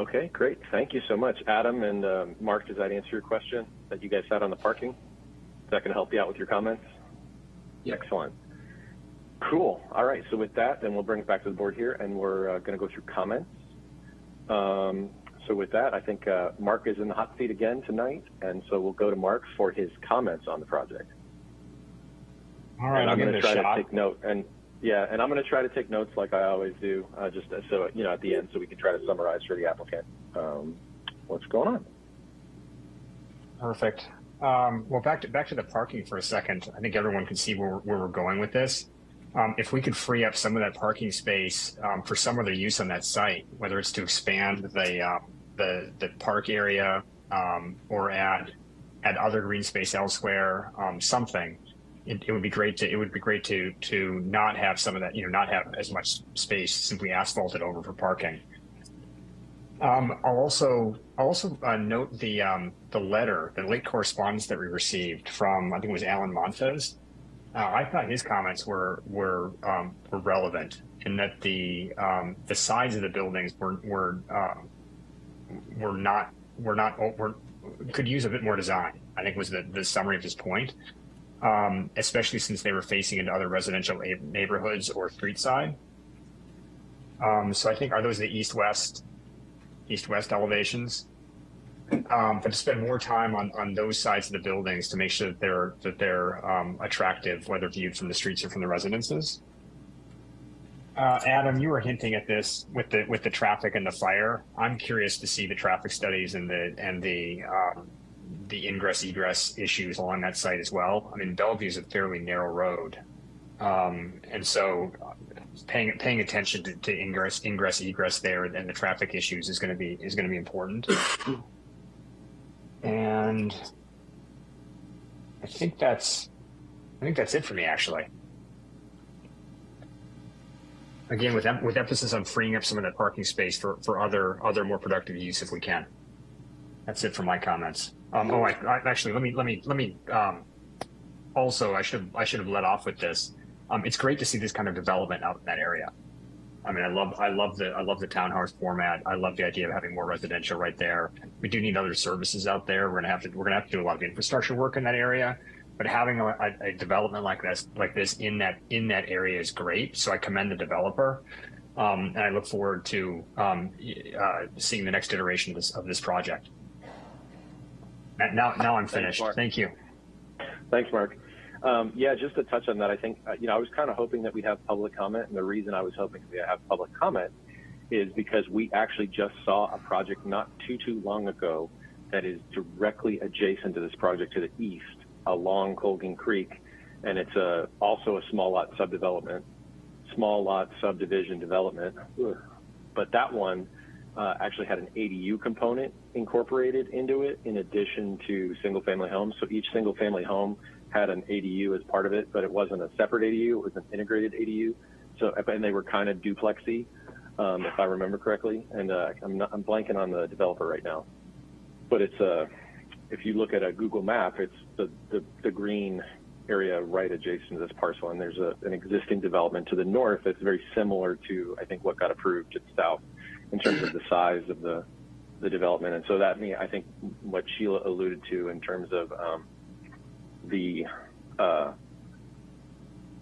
Okay, great. Thank you so much. Adam and uh, Mark, does that answer your question that you guys had on the parking? Is that going to help you out with your comments? Yeah. Excellent. Cool. All right. So with that, then we'll bring it back to the board here, and we're uh, going to go through comments. Um, so with that, I think uh, Mark is in the hot seat again tonight, and so we'll go to Mark for his comments on the project. All right, and I'll I'm going to try shot. to take note, and yeah, and I'm going to try to take notes like I always do, uh, just so you know at the end, so we can try to summarize for the applicant um, what's going on. Perfect. Um, well, back to back to the parking for a second. I think everyone can see where, where we're going with this. Um, if we could free up some of that parking space um, for some other use on that site, whether it's to expand the uh, the the park area um, or add add other green space elsewhere, um, something, it, it would be great to it would be great to to not have some of that you know not have as much space simply asphalted over for parking. Um, I'll also I'll also uh, note the um, the letter, the late correspondence that we received from I think it was Alan Montes. Uh, I thought his comments were were um, were relevant in that the um, the sides of the buildings were were um, were not were not were could use a bit more design. I think was the the summary of his point, um, especially since they were facing into other residential neighborhoods or street side. Um, so I think are those the east-west, east-west elevations? Um, but to spend more time on, on those sides of the buildings to make sure that they're that they're um, attractive, whether viewed from the streets or from the residences. Uh, Adam, you were hinting at this with the with the traffic and the fire. I'm curious to see the traffic studies and the and the um, the ingress egress issues along that site as well. I mean, Bellevue is a fairly narrow road, um, and so paying paying attention to, to ingress ingress egress there and the traffic issues is going to be is going to be important. and I think that's I think that's it for me actually. Again, with with emphasis on freeing up some of that parking space for for other other more productive use if we can. That's it for my comments. Um, oh, I, I, actually, let me let me let me. Um, also, I should I should have let off with this. Um, it's great to see this kind of development out in that area. I mean, I love I love the I love the townhouse format. I love the idea of having more residential right there. We do need other services out there. We're gonna have to we're gonna have to do a lot of infrastructure work in that area. But having a, a, a development like this like this in that in that area is great. So I commend the developer. Um, and I look forward to um, uh, seeing the next iteration of this, of this project. Now, now I'm finished. Mark. Thank you. Thanks, Mark. Um, yeah, just to touch on that, I think, uh, you know, I was kind of hoping that we'd have public comment. And the reason I was hoping we'd have public comment is because we actually just saw a project not too, too long ago that is directly adjacent to this project to the east along Colgan Creek. And it's a, also a small lot subdevelopment, small lot subdivision development. But that one uh, actually had an ADU component incorporated into it in addition to single family homes. So each single family home had an ADU as part of it, but it wasn't a separate ADU, it was an integrated ADU. So, and they were kind of duplexy, um, if I remember correctly. And uh, I'm, not, I'm blanking on the developer right now. But it's a, uh, if you look at a Google map, it's the, the, the green area right adjacent to this parcel. And there's a, an existing development to the north that's very similar to, I think, what got approved to the south in terms of the size of the, the development. And so that, I think what Sheila alluded to in terms of um, the, uh,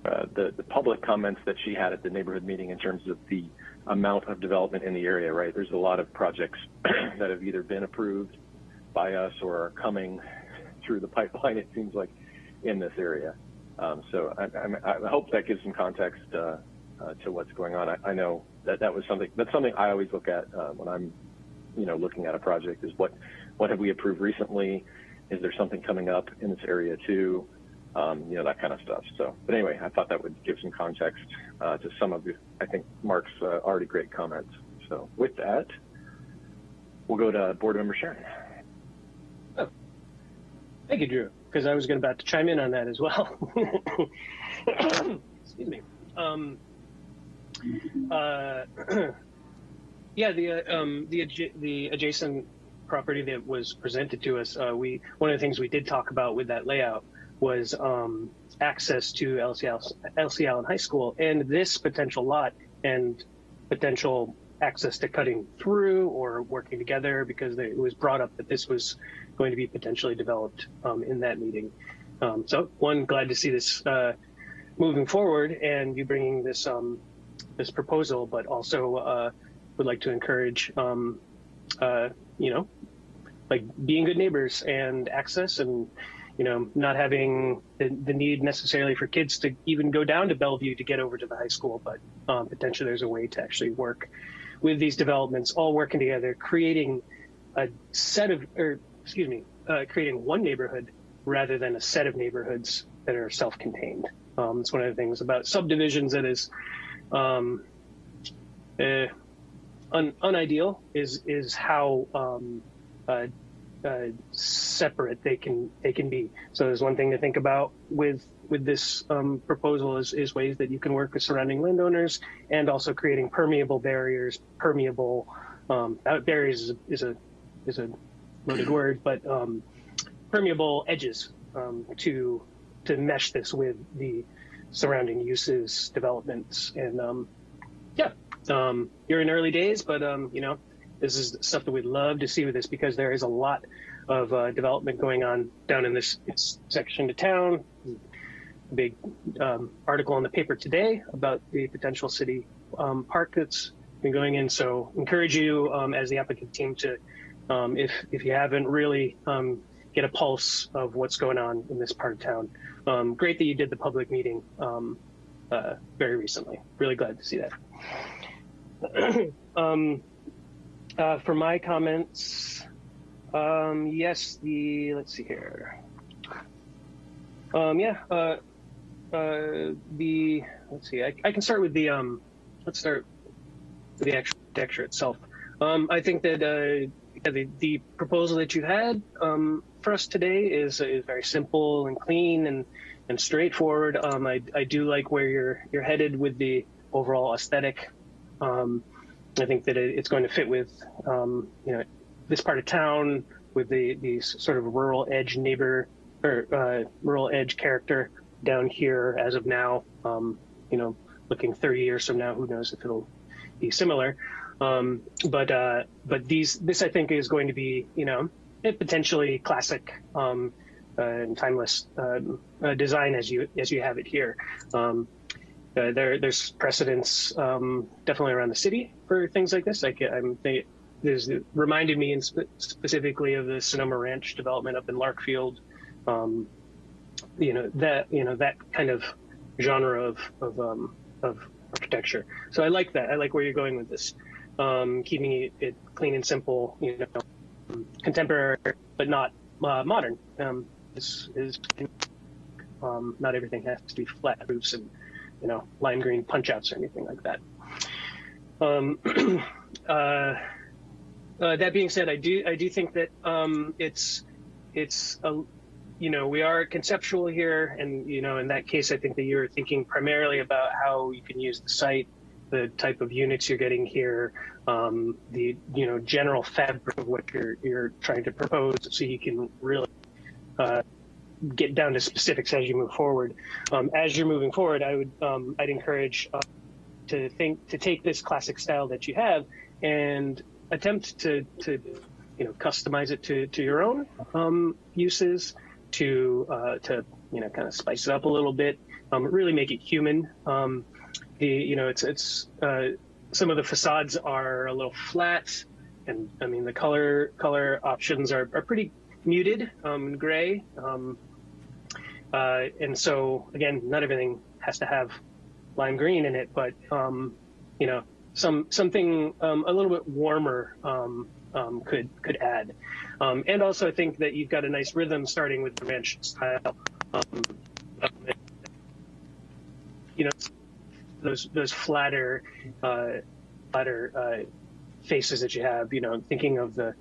uh, the, the public comments that she had at the neighborhood meeting in terms of the amount of development in the area, right? There's a lot of projects *clears throat* that have either been approved by us or are coming through the pipeline, it seems like, in this area. Um, so I, I, I, hope that gives some context uh, uh, to what's going on. I, I, know that that was something that's something I always look at uh, when I'm, you know, looking at a project is what what have we approved recently? Is there something coming up in this area too? Um, you know, that kind of stuff. So, but anyway, I thought that would give some context uh, to some of the, I think Mark's uh, already great comments. So with that, we'll go to board member Sharon. Oh. Thank you, Drew, because I was going about to chime in on that as well. *coughs* Excuse me. Um, uh, *clears throat* yeah, the uh, um, the the adjacent property that was presented to us, uh, we one of the things we did talk about with that layout was um, access to Elsie, Elsie Allen High School and this potential lot and potential access to cutting through or working together because it was brought up that this was going to be potentially developed um, in that meeting. Um, so one, glad to see this uh, moving forward and you bringing this um, this proposal, but also uh, would like to encourage, um, uh, you know, like being good neighbors and access and, you know, not having the, the, need necessarily for kids to even go down to Bellevue to get over to the high school, but um, potentially there's a way to actually work with these developments, all working together, creating a set of, or excuse me, uh, creating one neighborhood rather than a set of neighborhoods that are self-contained. Um, it's one of the things about subdivisions that is um, uh, un, unideal is is how um, uh, uh, separate they can they can be. So there's one thing to think about with with this um, proposal is, is ways that you can work with surrounding landowners and also creating permeable barriers, permeable um, barriers is a, is a is a loaded word, but um, permeable edges um, to to mesh this with the surrounding uses, developments, and um, yeah, um, you're in early days, but um, you know, this is stuff that we'd love to see with this because there is a lot of uh, development going on down in this section of town. Big um, article in the paper today about the potential city um, park that's been going in. So encourage you um, as the applicant team to, um, if if you haven't really um, get a pulse of what's going on in this part of town. Um, great that you did the public meeting um, uh, very recently. Really glad to see that. um, uh, for my comments, um, yes, the let's see here. Um, yeah, uh, uh, the let's see. I, I can start with the um, let's start with the architecture itself. Um, I think that uh, the, the proposal that you had um, for us today is is very simple and clean and and straightforward. Um, I I do like where you're you're headed with the overall aesthetic. Um, I think that it, it's going to fit with um, you know this part of town with the the sort of rural edge neighbor or uh, rural edge character down here as of now. Um, you know, looking 30 years from now, who knows if it'll be similar. Um, but uh, but these this I think is going to be you know potentially classic um, uh, and timeless uh, uh design as you as you have it here. Um, there there's precedents um, definitely around the city for things like this. Like I'm they, it reminded me in spe specifically of the Sonoma Ranch development up in Larkfield. Um, you know that you know that kind of genre of of, um, of architecture. So I like that. I like where you're going with this, um, keeping it, it, clean and simple. You know, contemporary but not uh, modern. Um, this is um, not everything has to be flat roofs and you know lime green punch outs or anything like that. Um, *clears throat* uh, uh, that being said, I do I do think that um, it's it's a you know, we are conceptual here, and you know, in that case, I think that you're thinking primarily about how you can use the site, the type of units you're getting here, um, the you know general fabric of what you're you're trying to propose, so you can really uh, get down to specifics as you move forward. Um, as you're moving forward, I would um, I'd encourage uh, to think to take this classic style that you have and attempt to to you know customize it to to your own um, uses to uh, to you know kind of spice it up a little bit, um, really make it human. Um, the you know it's it's uh, some of the facades are a little flat, and I mean the color color options are, are pretty muted um, gray, um, uh, and so again not everything has to have lime green in it, but um, you know some something um, a little bit warmer um, could could add. Um, and also, I think that you've got a nice rhythm starting with the ranch style. Um, you know, those those flatter uh, flatter uh, faces that you have. You know, thinking of the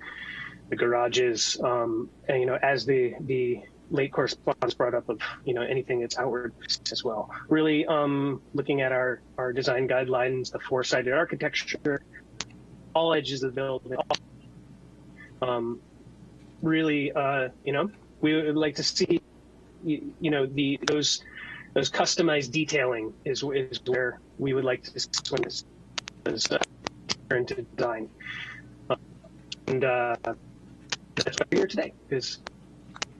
the garages, um, and you know, as the the late correspondence brought up of you know anything that's outward as well. Really um, looking at our our design guidelines, the four sided architecture, all edges of the building, all um, really, uh, you know, we would like to see, you, you, know, the those those customized detailing is is where we would like to when this is uh, into design. Uh, and uh, that's why we're here today is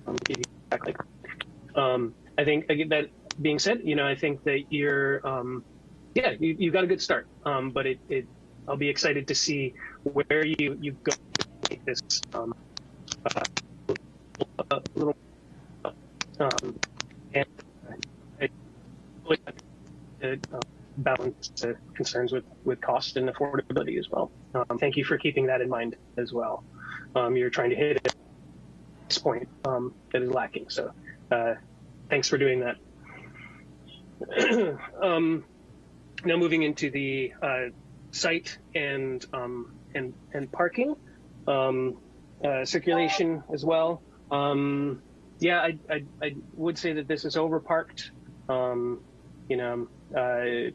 um, exactly. Um, I think that being said, you know, I think that you're, um, yeah, you, you got a good start. Um, but it, it, I'll be excited to see where you you go make this um, uh, little um, and really uh, balance the concerns with with cost and affordability as well. Um, thank you for keeping that in mind as well. Um, you're trying to hit it this point um, that is lacking. So uh, thanks for doing that. *clears throat* um, now moving into the uh, site and um, and and parking um, uh, circulation as well. Yeah, I, I, I, would say that this is overparked. Um, you know, uh,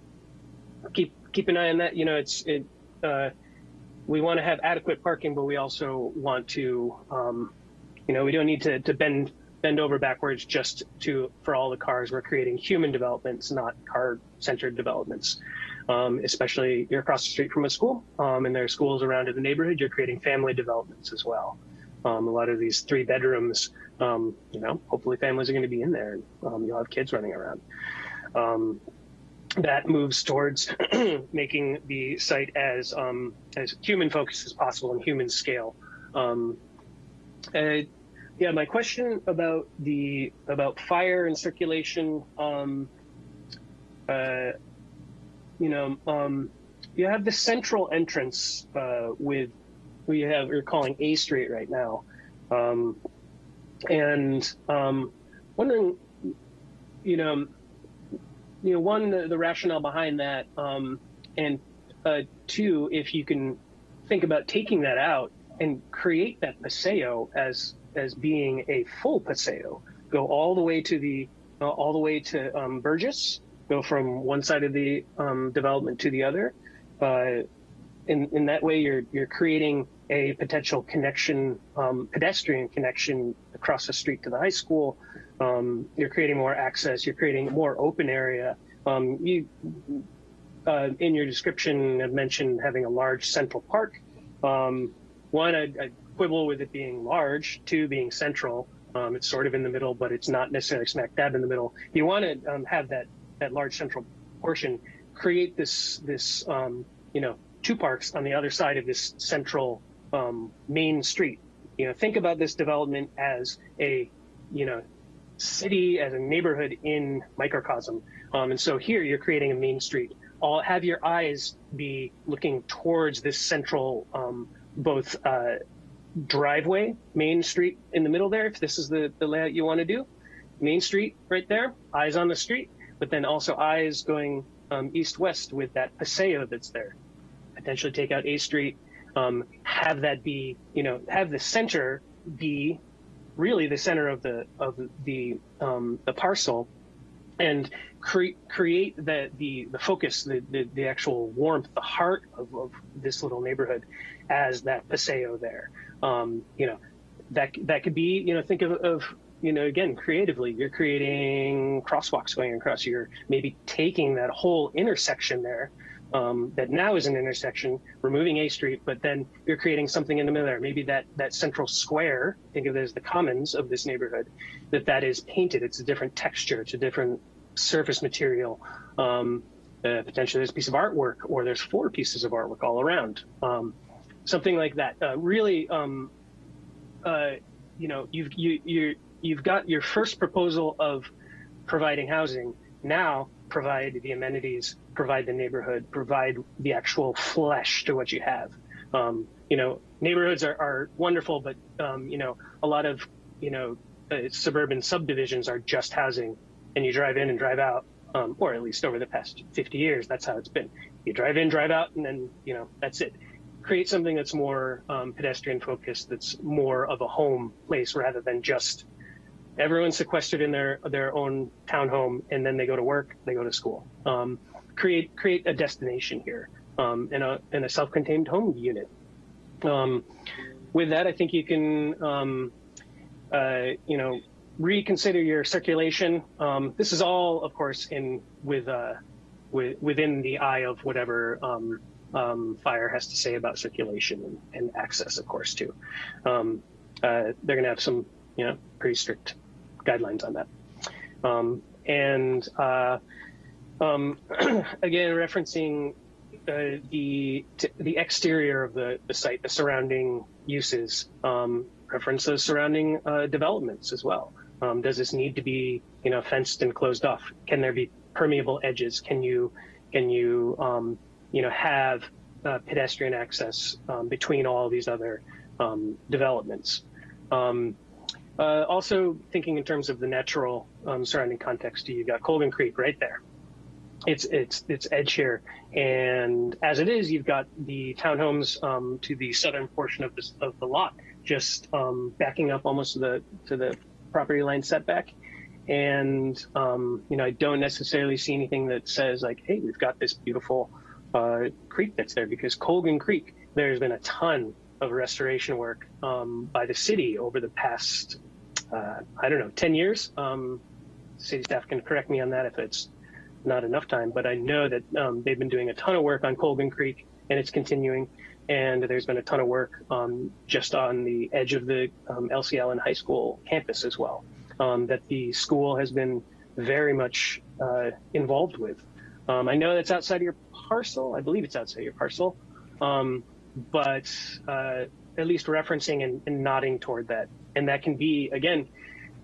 keep keep an eye on that. You know, it's it. Uh, we want to have adequate parking, but we also want to, um, you know, we don't need to, to bend bend over backwards just to for all the cars. We're creating human developments, not car centered developments um, especially you're across the street from a school um, and there are schools around in the neighborhood, you're creating family developments as well. Um, a lot of these three bedrooms, um, you know, hopefully families are going to be in there and um, you'll have kids running around. Um, that moves towards *clears throat* making the site as um, as human focused as possible and human scale. Um, uh, yeah, my question about the about fire and circulation. Um, uh, you know, um, you have the central entrance uh, with we have you're calling A Street right now, um, and um, wondering, you know, you know, one the, the rationale behind that, um, and uh, two, if you can think about taking that out and create that paseo as as being a full paseo, go all the way to the uh, all the way to um, Burgess, go from one side of the um, development to the other. Uh, in in that way, you're you're creating a potential connection, um, pedestrian connection across the street to the high school. Um, you're creating more access. You're creating more open area. Um, you uh, in your description have mentioned having a large central park. Um, one, I, I quibble with it being large. Two, being central. Um, it's sort of in the middle, but it's not necessarily smack dab in the middle. You want to um, have that that large central portion, create this this um, you know two parks on the other side of this central main street. You know, think about this development as a you know city as a neighborhood in microcosm. Um, and so here you're creating a main street. All have your eyes be looking towards this central um, both uh, driveway, main street in the middle there, if this is the, the layout you want to do. Main street right there, eyes on the street, but then also eyes going um, east-west with that paseo that's there. Potentially take out A Street, um, have that be, you know, have the center be really the center of the of the um, the parcel, and cre- create the, the the focus, the, the the actual warmth, the heart of, of this little neighborhood, as that paseo there. Um, you know, that that could be, you know, think of, of you know, again, creatively, you're creating crosswalks going across. You're maybe taking that whole intersection there um, that now is an intersection, removing A Street, but then you're creating something in the middle there. Maybe that that central square, think of it as the commons of this neighborhood, that that is painted. It's a different texture. It's a different surface material. Um, uh, potentially there's a piece of artwork, or there's four pieces of artwork all around. Um, something like that. Uh, really, um, uh, you know, you've you you you've got your first proposal of providing housing. Now provide the amenities, provide the neighborhood, provide the actual flesh to what you have. Um, you know, neighborhoods are, are wonderful, but um, you know, a lot of you know uh, suburban subdivisions are just housing, and you drive in and drive out, um, or at least over the past 50 years, that's how it's been. You drive in, drive out, and then you know that's it create something that's more um, pedestrian focused, that's more of a home place rather than just everyone's sequestered in their their own townhome and then they go to work, they go to school. Create create a destination here um, in a in a self-contained home unit. Um, with that, I think you can um, uh, you know reconsider your circulation. Um, this is all, of course, in with uh, with, within the eye of whatever um, um, fire has to say about circulation and, and access, of course, too. Um, uh, they're going to have some, you know, pretty strict guidelines on that. And uh, um, *clears throat* again, referencing uh, the the exterior of the, the site, the surrounding uses, um, reference those surrounding uh, developments as well. Um, does this need to be, you know, fenced and closed off? Can there be permeable edges? Can you can you um, you know, have uh, pedestrian access um, between all these other um, developments. Um, uh, also thinking in terms of the natural surrounding context, you got Colgan Creek right there. It's it's it's edge here, and as it is, you've got the townhomes um, to the southern portion of this of the lot, just um, backing up almost to the to the property line setback. And you know, I don't necessarily see anything that says like, hey, we've got this beautiful uh, creek that's there because Colgan Creek, there's been a ton of restoration work um, by the city over the past, uh, I don't know, 10 years. Um, city staff can correct me on that if it's not enough time, but I know that um, they've been doing a ton of work on Colgan Creek and it's continuing. And there's been a ton of work um, just on the edge of the um, Elsie Allen High School campus as well, um, that the school has been very much uh, involved with. Um, I know that's outside of your parcel. I believe it's outside your parcel, um, but uh, at least referencing and, and nodding toward that, and that can be again,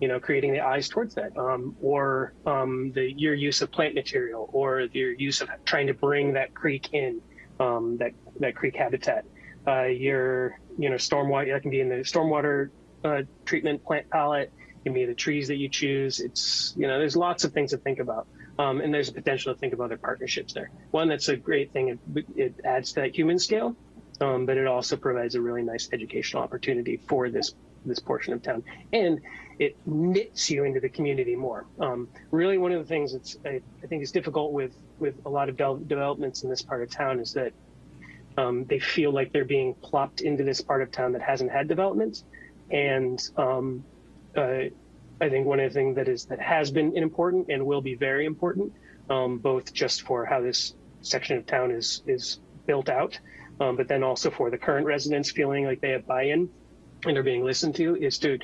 you know, creating the eyes towards that, um, or um, the your use of plant material, or your use of trying to bring that creek in, um, that that creek habitat. Uh, your you know stormwater that can be in the stormwater uh, treatment plant palette. Can be the trees that you choose. It's you know there's lots of things to think about. Um, and there's a potential to think of other partnerships there. One that's a great thing. It, it adds to that human scale, um, but it also provides a really nice educational opportunity for this this portion of town, and it knits you into the community more. Um, really, one of the things that's I, I, think is difficult with with a lot of de developments in this part of town is that um, they feel like they're being plopped into this part of town that hasn't had development, and um, uh, I think one of the things that is that has been important and will be very important, um, both just for how this section of town is is built out, um, but then also for the current residents feeling like they have buy-in and are being listened to, is to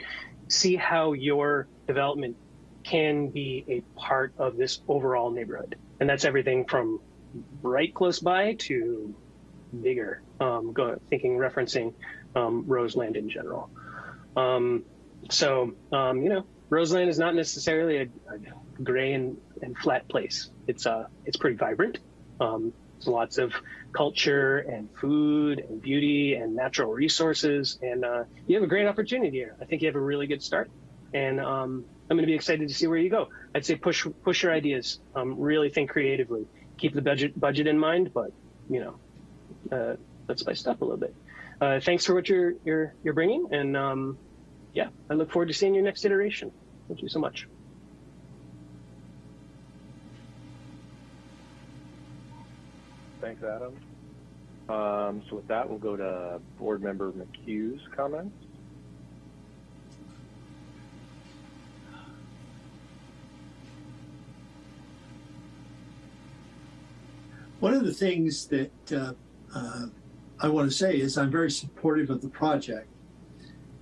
see how your development can be a part of this overall neighborhood, and that's everything from right close by to bigger. Um, go, thinking referencing um, Roseland in general. Um, so um, you know, Roseland is not necessarily a, a gray and, and, flat place. It's uh, it's pretty vibrant. Um, lots of culture and food and beauty and natural resources, and uh, you have a great opportunity here. I think you have a really good start, and um, I'm going to be excited to see where you go. I'd say push push your ideas. Um, really think creatively. Keep the budget budget in mind, but you know, uh, let's spice up a little bit. Uh, thanks for what you're you're you're bringing, and um, yeah, I look forward to seeing your next iteration. Thank you so much. Thanks, Adam. Um, so with that, we'll go to Board Member McHugh's comments. One of the things that uh, uh, I want to say is I'm very supportive of the project.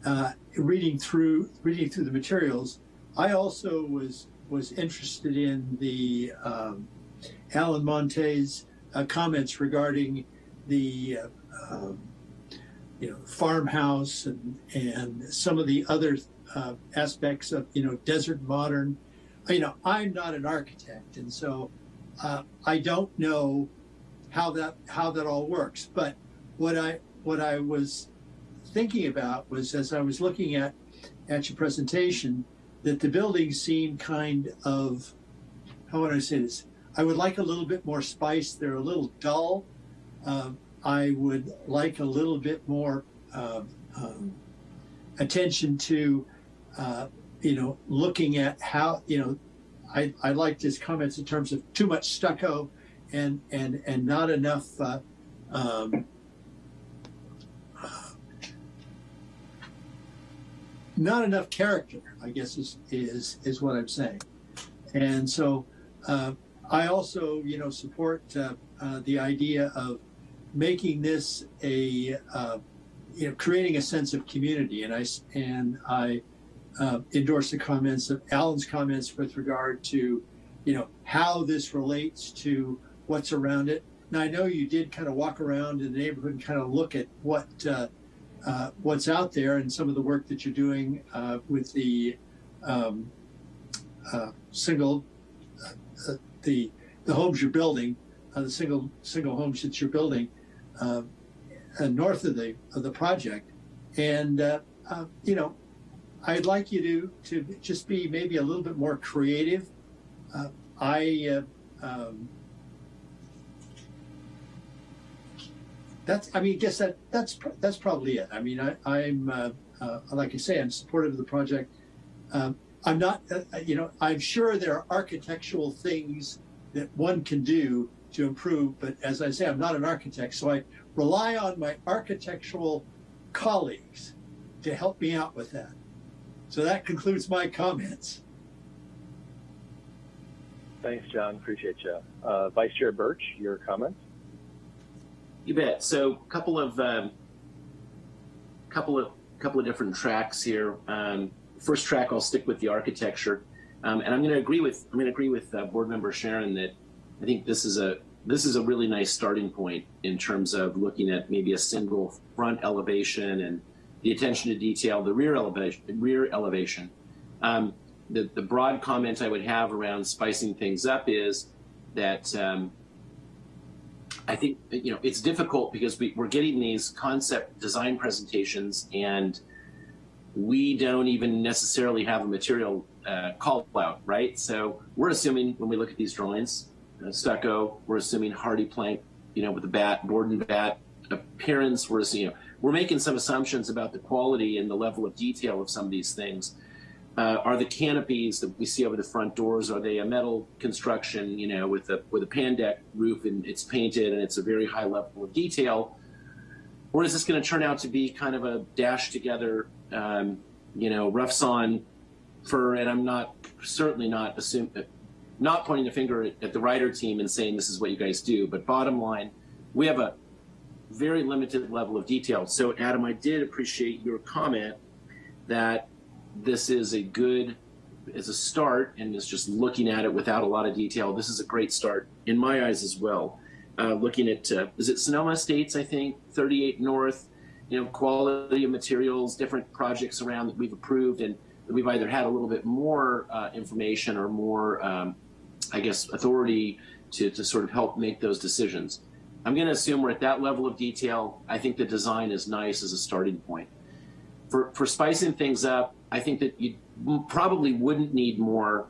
Uh, reading through reading through the materials, I also was was interested in the um, Alan Monte's uh, comments regarding the uh, um, you know farmhouse and and some of the other uh, aspects of you know desert modern. You know, I'm not an architect, and so uh, I don't know how that how that all works. But what I what I was thinking about was as I was looking at at your presentation that the buildings seem kind of how would I say this? I would like a little bit more spice. They're a little dull. Um, I would like a little bit more uh, um, attention to, uh, you know, looking at how, you know, I, I liked his comments in terms of too much stucco and and and not enough uh, um, not enough character, I guess is is is what I'm saying. And so uh, I also, you know, support uh, uh, the idea of making this a, uh, you know, creating a sense of community. And I and I uh, endorse the comments of Alan's comments with regard to, you know, how this relates to what's around it. Now I know you did kind of walk around in the neighborhood and kind of look at what uh, uh, what's out there and some of the work that you're doing uh, with the um, uh, single the the homes you're building, the single single homes that you're building north of the of the project, and you know, I'd like you to to just be maybe a little bit more creative. I um, that's I mean, I guess that that's that's probably it. I mean, I, I'm uh, uh, like I say, I'm supportive of the project. Um, I'm not, uh, uh, you know, I'm sure there are architectural things that one can do to improve, but as I say, I'm not an architect, so I rely on my architectural colleagues to help me out with that. So that concludes my comments. Thanks, John. Appreciate you. Uh, Vice Chair Birch, your comments? You bet. So, a couple of um, couple of couple of different tracks here. Um, first track, I'll stick with the architecture, um, and I'm going to agree with I'm going to agree with uh, Board Member Sharon that I think this is a this is a really nice starting point in terms of looking at maybe a single front elevation and the attention to detail, the rear elevation, rear elevation. Um, the, the broad comment I would have around spicing things up is that um, I think you know it's difficult because we, we're getting these concept design presentations and we don't even necessarily have a material uh, call out, right? So we're assuming when we look at these drawings, stucco, we're assuming HardiePlank, you know, with the bat, board and bat appearance. We're assuming, you know, we're making some assumptions about the quality and the level of detail of some of these things. Uh, are the canopies that we see over the front doors are they a metal construction you know with a with a pan deck roof and it's painted and it's a very high level of detail or is this going to turn out to be kind of a dash together um, you know rough sawn fir and i'm not certainly not assume not pointing the finger at, the writer team and saying this is what you guys do but bottom line we have a very limited level of detail. So adam i did appreciate your comment that this is a good as a start and is just looking at it without a lot of detail. This is a great start in my eyes as well. Uh, looking at uh, is it sonoma States, i think 38 north you know quality of materials different projects around that we've approved and we've either had a little bit more uh, information or more um, i guess authority to, to sort of help make those decisions i'm going to assume we're at that level of detail i think the design is nice as a starting point for, for spicing things up I think that you probably wouldn't need more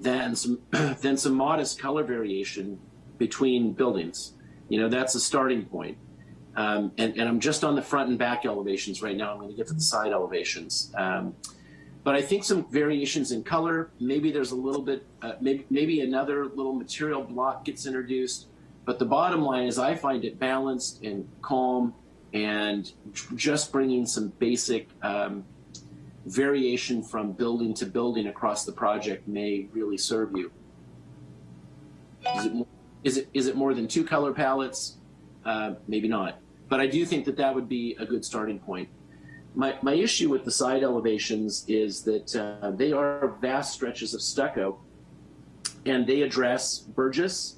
than some *clears throat* than some modest color variation between buildings. You know, that's a starting point. Um, and, and I'm just on the front and back elevations right now. I'm going to get to the side elevations. Um, but I think some variations in color. Maybe there's a little bit, uh, maybe maybe another little material block gets introduced. But the bottom line is, I find it balanced and calm, and just bringing some basic um, variation from building to building across the project may really serve you. Is it, is it, is it more than two color palettes? Uh, maybe not. But I do think that that would be a good starting point. My, my issue with the side elevations is that uh, they are vast stretches of stucco and they address Burgess,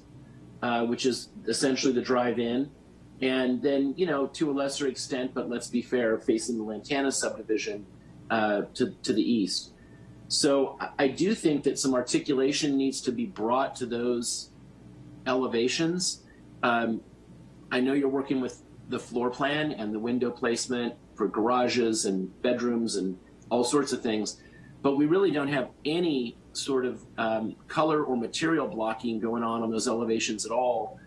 uh, which is essentially the drive-in, and then, you know, to a lesser extent, but let's be fair, facing the Lantana subdivision, uh, to, to the east. So I do think that some articulation needs to be brought to those elevations. Um, I know you're working with the floor plan and the window placement for garages and bedrooms and all sorts of things, but we really don't have any sort of um, color or material blocking going on on those elevations at all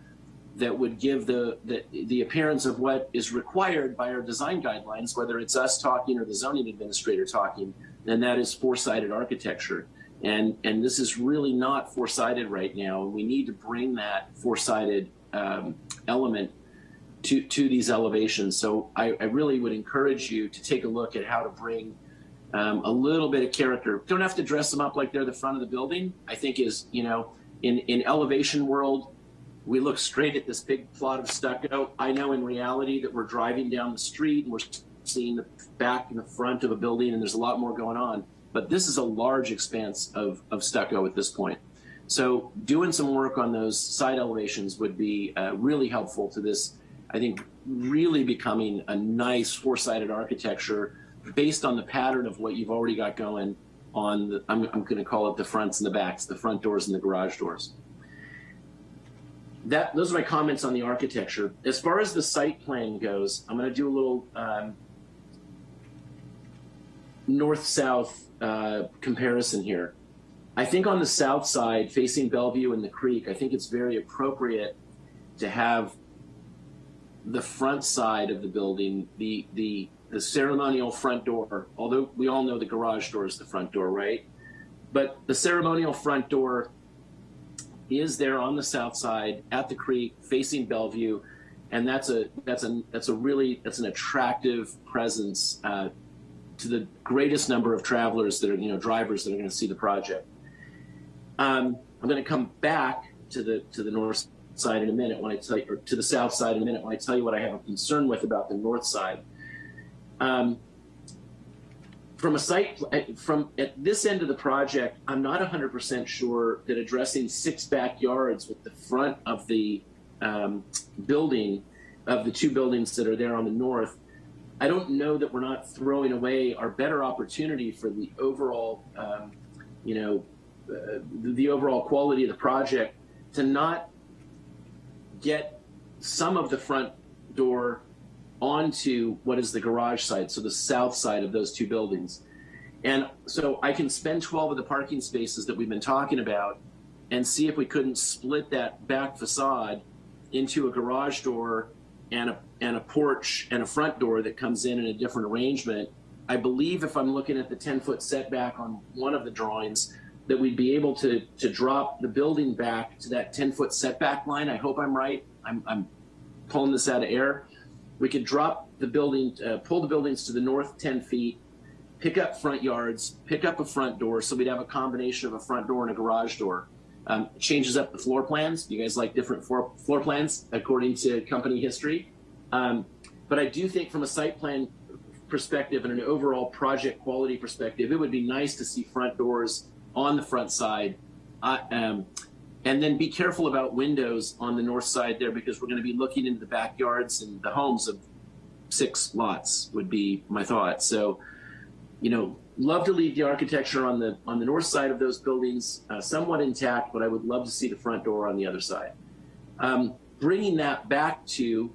that would give the, the, the appearance of what is required by our design guidelines, whether it's us talking or the zoning administrator talking, and that is four-sided architecture. And, and this is really not four-sided right now. And we need to bring that four-sided um, element to, to these elevations. So I, I, really would encourage you to take a look at how to bring um, a little bit of character. Don't have to dress them up like they're the front of the building. I think is, you know, in, in elevation world, we look straight at this big plot of stucco. I know in reality that we're driving down the street and we're seeing the back and the front of a building and there's a lot more going on. But this is a large expanse of, of stucco at this point. So doing some work on those side elevations would be uh, really helpful to this, I think, really becoming a nice four-sided architecture based on the pattern of what you've already got going on, the, I'm, I'm going to call it the fronts and the backs, the front doors and the garage doors that those are my comments on the architecture. As far as the site plan goes, I'm going to do a little um, north-south uh, comparison here. I think on the south side, facing Bellevue and the creek, I think it's very appropriate to have the front side of the building, the the the ceremonial front door. Although we all know the garage door is the front door, right? But the ceremonial front door is there on the south side at the creek facing Bellevue. And that's a that's a that's a really that's an attractive presence uh, to the greatest number of travelers that are you know drivers that are going to see the project. Um, I'm going to come back to the to the north side in a minute when I tell you, or to the south side in a minute when I tell you what I have a concern with about the north side. Um, from a site from at this end of the project, I'm not 100% sure that addressing six backyards with the front of the um, building of the two buildings that are there on the north. I don't know that we're not throwing away our better opportunity for the overall, um, you know, uh, the, the overall quality of the project to not get some of the front door onto what is the garage side, so the south side of those two buildings. And so I can spend 12 of the parking spaces that we've been talking about and see if we couldn't split that back facade into a garage door and a, and a porch and a front door that comes in in a different arrangement. I believe if I'm looking at the 10 foot setback on one of the drawings, that we'd be able to, to drop the building back to that 10 foot setback line. I hope I'm right. I'm, I'm pulling this out of air. We could drop the building, uh, pull the buildings to the north 10 feet, pick up front yards, pick up a front door. So we'd have a combination of a front door and a garage door. Um, changes up the floor plans. You guys like different floor, floor plans according to company history. Um, but I do think from a site plan perspective and an overall project quality perspective, it would be nice to see front doors on the front side. Um, and then be careful about windows on the north side there because we're going to be looking into the backyards and the homes of six lots would be my thought. So, you know, love to leave the architecture on the on the north side of those buildings uh, somewhat intact, but I would love to see the front door on the other side. Um, bringing that back to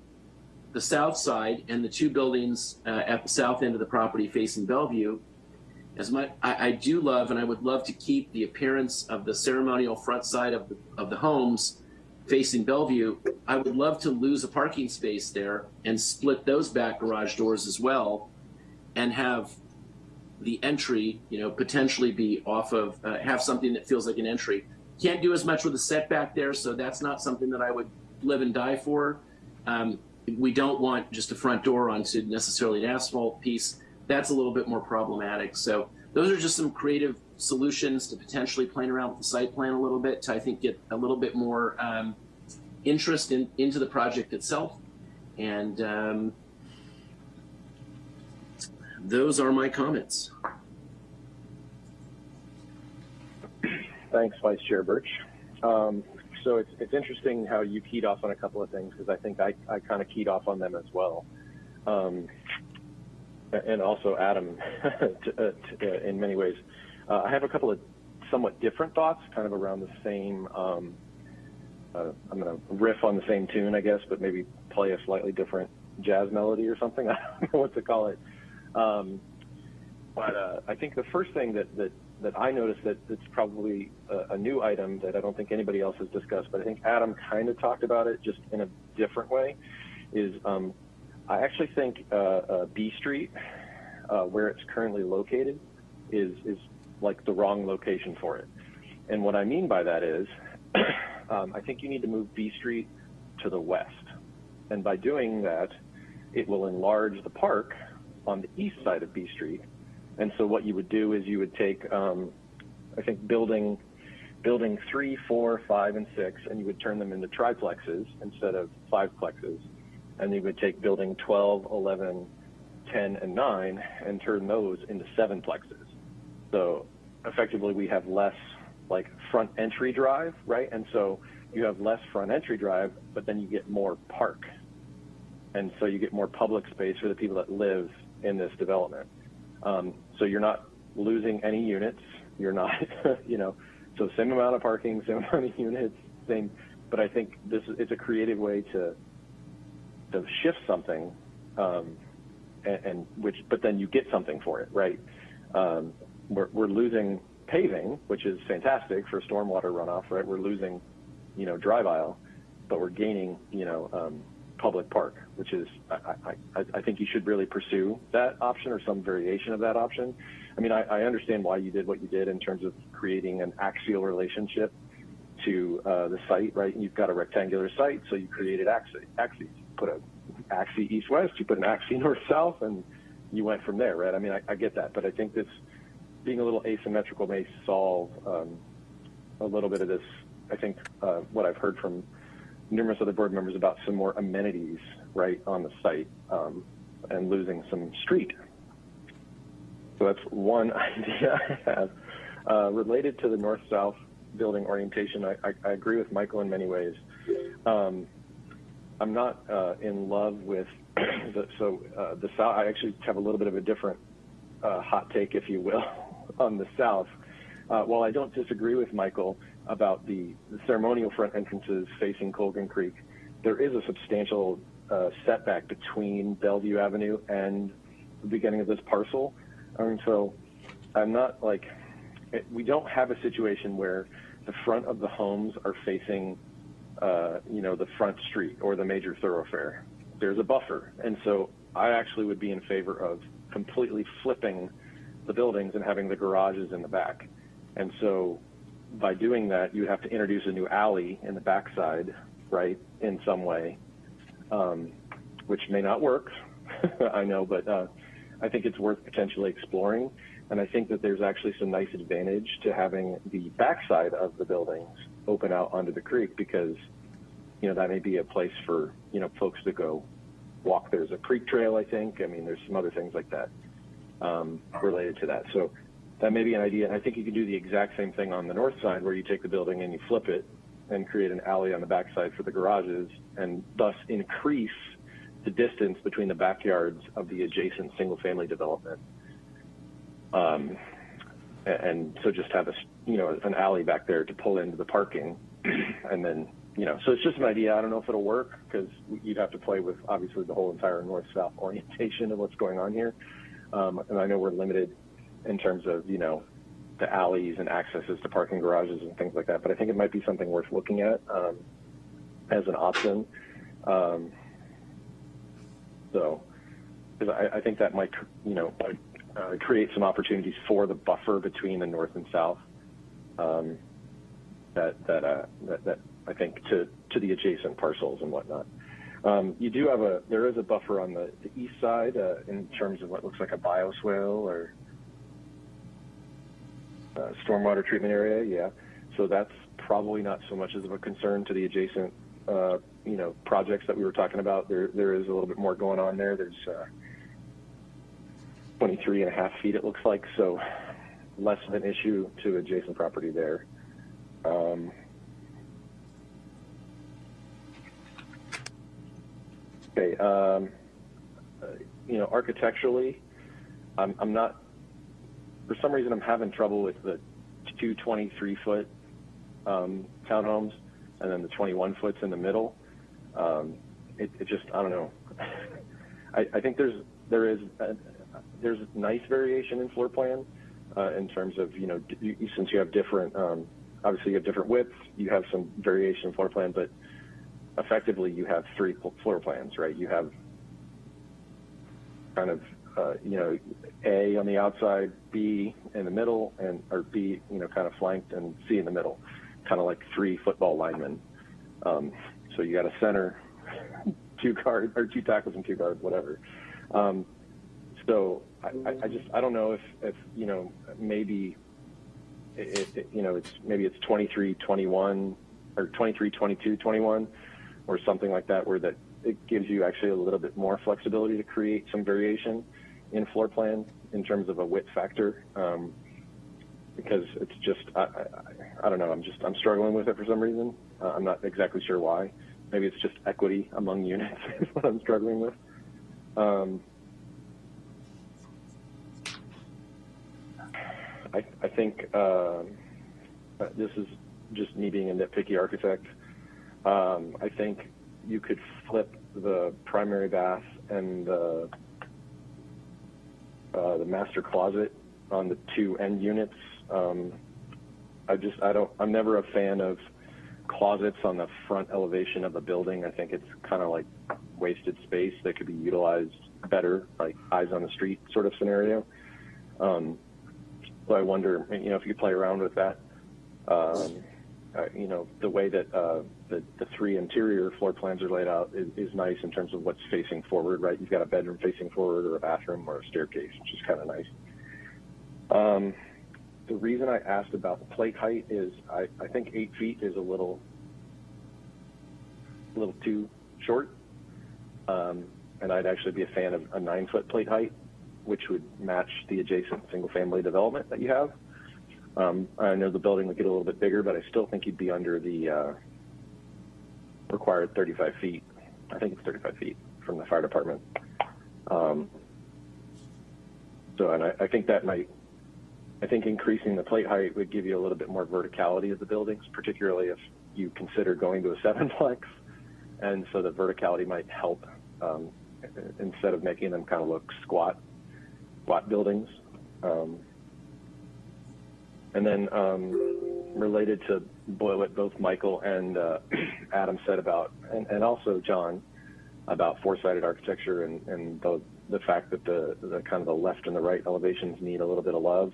the south side and the two buildings uh, at the south end of the property facing Bellevue, as much I, I, do love and I would love to keep the appearance of the ceremonial front side of the, of the homes facing Bellevue. I would love to lose a parking space there and split those back garage doors as well, and have the entry, you know, potentially be off of uh, have something that feels like an entry. Can't do as much with the setback there, so that's not something that I would live and die for. Um, we don't want just a front door onto necessarily an asphalt piece. That's a little bit more problematic. So those are just some creative solutions to potentially playing around with the site plan a little bit to I think get a little bit more um, interest in into the project itself. And um, those are my comments. Thanks, Vice Chair Birch. Um, so it's, it's interesting how you keyed off on a couple of things because I think I, I kind of keyed off on them as well. Um, and also Adam *laughs* uh, uh, in many ways. Uh, I have a couple of somewhat different thoughts kind of around the same, um, uh, I'm going to riff on the same tune, I guess, but maybe play a slightly different jazz melody or something. *laughs* I don't know what to call it. Um, but uh, I think the first thing that, that that I noticed that it's probably a, a, new item that I don't think anybody else has discussed, but I think Adam kind of talked about it just in a different way, is um, I actually think uh, uh, B Street, uh, where it's currently located, is is like the wrong location for it. And what I mean by that is, *clears throat* um, I think you need to move B Street to the west, and by doing that, it will enlarge the park on the east side of B Street and so what you would do is you would take, um, I think, building building three, four, five, and six, and you would turn them into triplexes instead of fiveplexes. And you would take building 12, 11, 10, and 9 and turn those into seven plexes. So effectively, we have less like front entry drive, right? And so you have less front entry drive, but then you get more park. And so you get more public space for the people that live in this development. Um, so you're not losing any units. You're not, *laughs* you know, so same amount of parking, same *laughs* amount of units, same. But I think this is it's a creative way to to shift something, um, and, and, which but then you get something for it, right? Um, we're we're losing paving, which is fantastic for stormwater runoff, right? We're losing, you know, drive aisle, but we're gaining, you know, um, public park, which is, I, I, I, think you should really pursue that option or some variation of that option. I mean, I, I understand why you did what you did in terms of creating an axial relationship to uh, the site, right? And You've got a rectangular site, so you created axes. axes. Put a axis east-west, you put an axis *laughs* north-south, and you went from there, right? I mean, I, I, get that, but I think this being a little asymmetrical may solve um, a little bit of this. I think uh, what I've heard from numerous other board members about some more amenities right on the site um, and losing some street. So that's one *laughs* idea I have. Uh, related to the north-south building orientation, I, I, I, agree with Michael in many ways. Um, I'm not uh, in love with *clears throat* the, so uh, the south. I actually have a little bit of a different uh, hot take, if you will, *laughs* on the south. Uh, while I don't disagree with Michael about the, the, ceremonial front entrances facing Colgan Creek, there is a substantial uh, setback between Bellevue Avenue and the beginning of this parcel. So I'm not like, it, we don't have a situation where the front of the homes are facing, uh, you know, the front street or the major thoroughfare. There's a buffer. And so I actually would be in favor of completely flipping the buildings and having the garages in the back. And so by doing that, you have to introduce a new alley in the backside, right, in some way, um, which may not work, *laughs* I know, but uh, I think it's worth potentially exploring. And I think that there's actually some nice advantage to having the backside of the buildings open out onto the creek because, you know, that may be a place for, you know, folks to go walk. There's a creek trail, I think. I mean, there's some other things like that um, related to that. So that may be an idea. And I think you can do the exact same thing on the north side where you take the building and you flip it and create an alley on the backside for the garages and thus increase the distance between the backyards of the adjacent single family development. Um, and so just have a, you know, an alley back there to pull into the parking *clears throat* and then, you know, so it's just an idea. I don't know if it'll work because you'd have to play with obviously the whole entire north-south *laughs* orientation of what's going on here. Um, and I know we're limited in terms of, you know, the alleys and accesses to parking garages and things like that. But I think it might be something worth looking at um, as an option. Um, so, because I, I, think that might, you know, uh, create some opportunities for the buffer between the north and south. Um, that that, uh, that that I think to to the adjacent parcels and whatnot. Um, you do have a there is a buffer on the, the east side uh, in terms of what looks like a bioswale or uh, stormwater treatment area. Yeah, so that's probably not so much as of a concern to the adjacent uh, you know projects that we were talking about. There there is a little bit more going on there. There's uh, 23 and a half feet it looks like, so less of an issue to adjacent property there. Um, Okay, um, you know, architecturally, I'm, I'm not, for some reason, I'm having trouble with the two 23 foot um, townhomes and then the 21 foots in the middle. Um, it, it, just, I don't know. *laughs* I, I, think there's, there is, a, there's nice variation in floor plan uh, in terms of, you know, since you have different, um, obviously you have different widths, you have some variation in floor plan, but effectively you have three floor plans, right? You have kind of, uh, you know, A on the outside, B in the middle, and or B, you know, kind of flanked, and C in the middle, kind of like three football linemen. Um, so you got a center, *laughs* two guards or two tackles and two guards, whatever. Um, so I, I, just I don't know if if you know maybe it, it, you know it's maybe it's 23 21 or 23 22 21 or something like that where that it gives you actually a little bit more flexibility to create some variation in floor plan in terms of a width factor um, because it's just I, I, I, don't know I'm just I'm struggling with it for some reason. Uh, I'm not exactly sure why. Maybe it's just equity among units *laughs* is what I'm struggling with. Um, I, I think uh, this is just me being a nitpicky architect um, I think you could flip the primary bath and the, uh, the master closet on the two end units. Um, I just, I don't, I'm never a fan of closets on the front elevation of a building. I think it's kind of like wasted space that could be utilized better, like eyes on the street sort of scenario. Um, so I wonder, you know, if you play around with that. Um, uh, you know, the way that uh, the, the three interior floor plans are laid out is, is, nice in terms of what's facing forward, right? You've got a bedroom facing forward or a bathroom or a staircase, which is kind of nice. Um, the reason I asked about the plate height is I, I think eight feet is a little, a little too short. Um, and I'd actually be a fan of a nine foot plate height which would match the adjacent single-family development that you have. Um, I know the building would get a little bit bigger, but I still think you'd be under the uh, required 35 feet. I think it's 35 feet from the fire department. Um, so, and I, I think that might, I think increasing the plate height would give you a little bit more verticality of the buildings, particularly if you consider going to a *laughs* sevenplex. And so the verticality might help um, instead of making them kind of look squat, squat buildings. Um, and then um, related to what both Michael and uh, *clears throat* Adam said about, and, and also John, about four-sided architecture and, and the, the fact that the, the kind of the left and the right elevations need a little bit of love.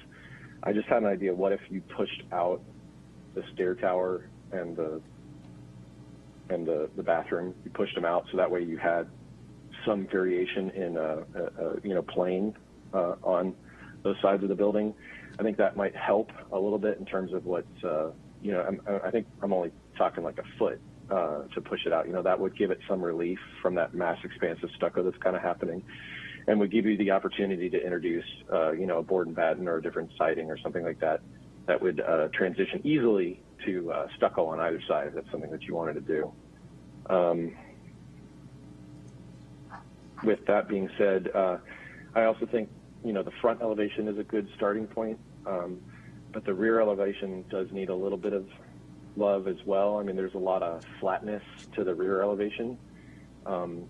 I just had an idea. What if you pushed out the stair tower and the and the, the bathroom? You pushed them out so that way you had some variation in a, a, a you know plane uh, on those sides of the building. I think that might help a little bit in terms of what uh, you know. I'm, I think I'm only talking like a foot uh, to push it out. You know, that would give it some relief from that mass expansive stucco that's kind of happening, and would give you the opportunity to introduce, uh, you know, a board and batten or a different siding or something like that that would uh, transition easily to uh, stucco on either side if that's something that you wanted to do. Um, with that being said, uh, I also think you know the front elevation is a good starting point, um, but the rear elevation does need a little bit of love as well. I mean, there's a lot of flatness to the rear elevation, um,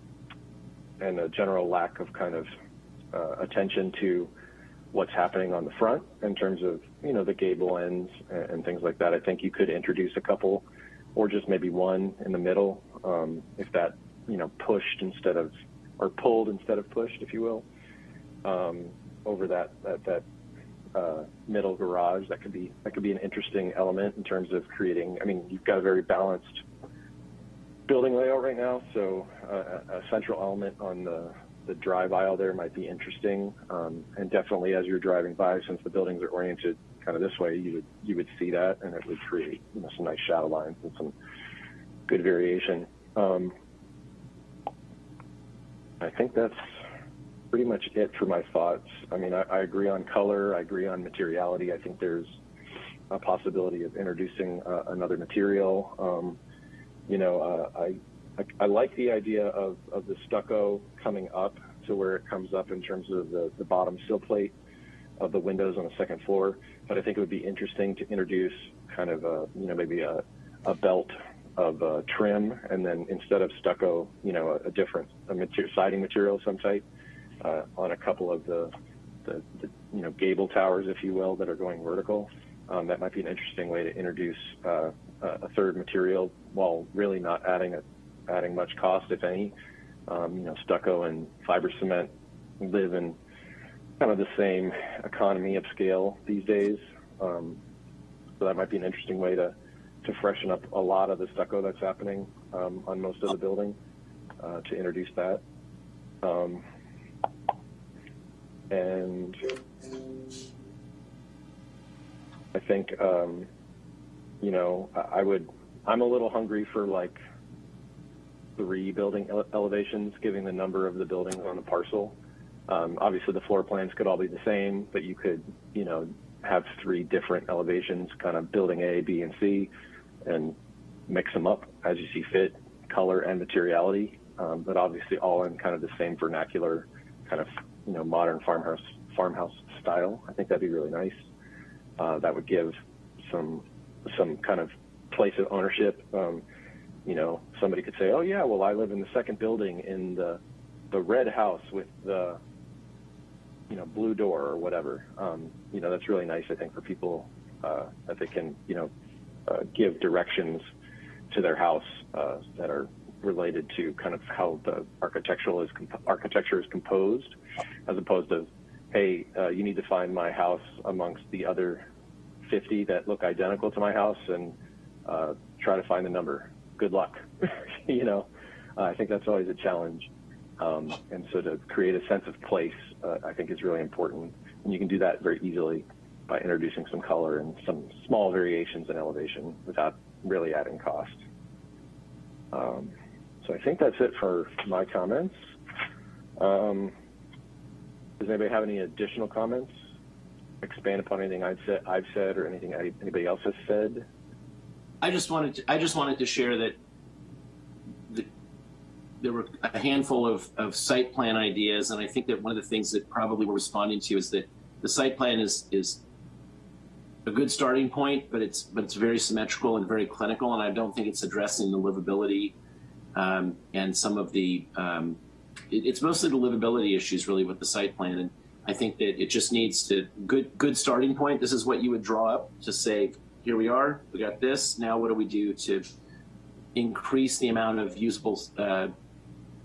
and a general lack of kind of uh, attention to what's happening on the front in terms of you know the gable ends and, and things like that. I think you could introduce a couple, or just maybe one in the middle, um, if that you know pushed instead of or pulled instead of pushed, if you will, um, over that that, that uh, middle garage. That could be that could be an interesting element in terms of creating. I mean, you've got a very balanced building layout right now, so uh, a central element on the the drive aisle there might be interesting. Um, and definitely, as you're driving by, since the buildings are oriented kind of this way, you would you would see that, and it would create you know some nice shadow lines and some good variation. Um, I think that's pretty much it for my thoughts. I mean, I, I, agree on color. I agree on materiality. I think there's a possibility of introducing uh, another material. Um, you know, uh, I, I, I like the idea of, of the stucco coming up to where it comes up in terms of the, the bottom sill plate of the windows on the second floor. But I think it would be interesting to introduce kind of a, you know, maybe a, a belt of uh, trim, and then instead of stucco, you know, a, a different a material, siding material of some type uh, on a couple of the, the, the, you know, gable towers, if you will, that are going vertical. Um, that might be an interesting way to introduce uh, a third material while really not adding a, adding much cost, if any. Um, you know, stucco and fiber cement live in kind of the same economy of scale these days. Um, so that might be an interesting way to to freshen up a lot of the stucco that's happening um, on most of the building uh, to introduce that. Um, and I think, um, you know, I, I would, I'm a little hungry for like three building ele elevations, given the number of the buildings on the parcel. Um, obviously, the floor plans could all be the same, but you could, you know, have three different elevations, kind of building A, B, and C, and mix them up as you see fit, color and materiality, um, but obviously all in kind of the same vernacular, kind of you know modern farmhouse farmhouse style. I think that'd be really nice. Uh, that would give some some kind of place of ownership. Um, you know, somebody could say, "Oh yeah, well I live in the second building in the the red house with the you know blue door or whatever." Um, you know, that's really nice. I think for people uh, that they can you know uh, give directions to their house uh, that are related to kind of how the architectural is architecture is composed, as opposed to, hey, uh, you need to find my house amongst the other 50 that look identical to my house and uh, try to find the number. Good luck. *laughs* you know, uh, I think that's always a challenge. Um, and so to create a sense of place, uh, I think is really important. And you can do that very easily by introducing some color and some small variations in elevation without really adding cost. Um, so I think that's it for my comments. Um, Does anybody have any additional comments? Expand upon anything I've said, I've said, or anything anybody else has said? I just wanted to, I just wanted to share that the, there were a handful of, of site plan ideas, and I think that one of the things that probably we're responding to is that the site plan is is a good starting point, but it's but it's very symmetrical and very clinical, and I don't think it's addressing the livability um, and some of the um, it, it's mostly the livability issues really with the site plan, and I think that it just needs to good good starting point. This is what you would draw up to say, here we are, we got this. Now what do we do to increase the amount of usable, uh,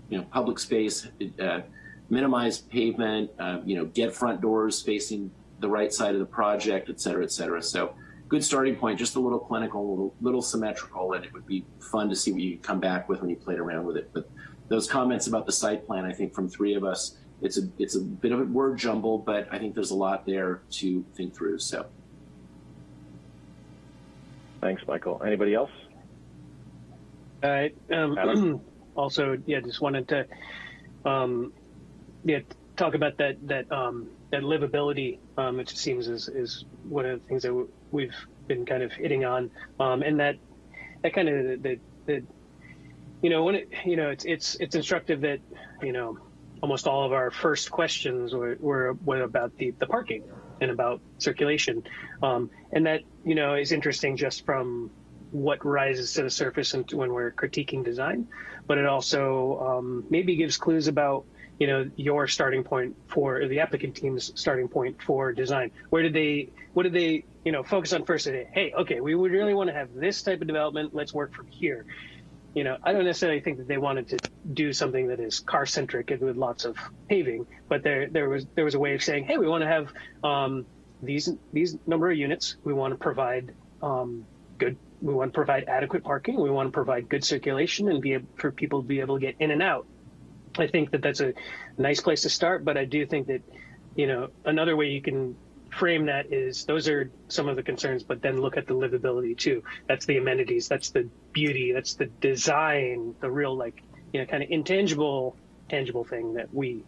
you know, public space, uh, minimize pavement, uh, you know, get front doors facing the right side of the project, et cetera, et cetera. So good starting point, just a little clinical, a little, little symmetrical, and it would be fun to see what you come back with when you played around with it. But those comments about the site plan, I think from three of us, it's a it's a bit of a word jumble, but I think there's a lot there to think through. So, thanks, Michael. Anybody else? Uh, um, *clears throat* also, yeah, just wanted to, um, yeah, talk about that that um, that livability. Um, it seems is is one of the things that we've been kind of hitting on, um, and that that kind of the, the you know when it you know it's it's it's instructive that you know almost all of our first questions were, were, were about the, the parking and about circulation. Um, and that, you know, is interesting just from what rises to the surface and when we're critiquing design, but it also um, maybe gives clues about, you know, your starting point for the applicant team's starting point for design. Where did they, what did they, you know, focus on first? Say, hey, okay, we would really want to have this type of development. Let's work from here you know, I don't necessarily think that they wanted to do something that is car centric and with lots of paving, but there there was there was a way of saying, hey, we want to have um, these these number of units. We want to provide um, good. We want to provide adequate parking. We want to provide good circulation and be able, for people to be able to get in and out. I think that that's a nice place to start, but I do think that you know another way you can frame that is those are some of the concerns, but then look at the livability too. That's the amenities, that's the beauty, that's the design, the real like you know kind of intangible, tangible thing that we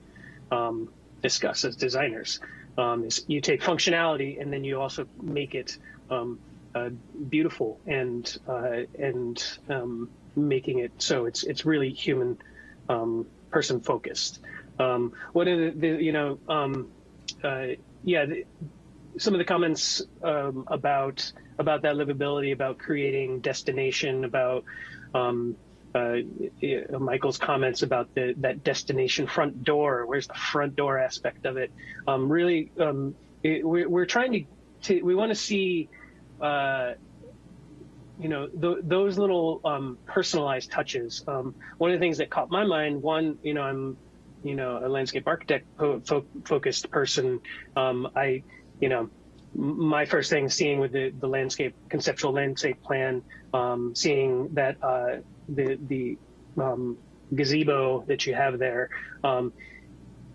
um, discuss as designers. Um, is you take functionality and then you also make it um, uh, beautiful and uh, and um, making it so it's it's really human um, person focused. Um, what are the, the you know uh, yeah, the, some of the comments um, about about that livability, about creating destination, about um, uh, Michael's comments about the that destination front door. Where's the front door aspect of it? Um, really, um, it, we're, we're, trying to, to we want to see. Uh, you know th those little um, personalized touches. Um, one of the things that caught my mind, one, you know, I'm you know a landscape architect fo focused person. Um, I you know, my first thing seeing with the, the landscape conceptual landscape plan, um, seeing that uh, the the um, gazebo that you have there. Um,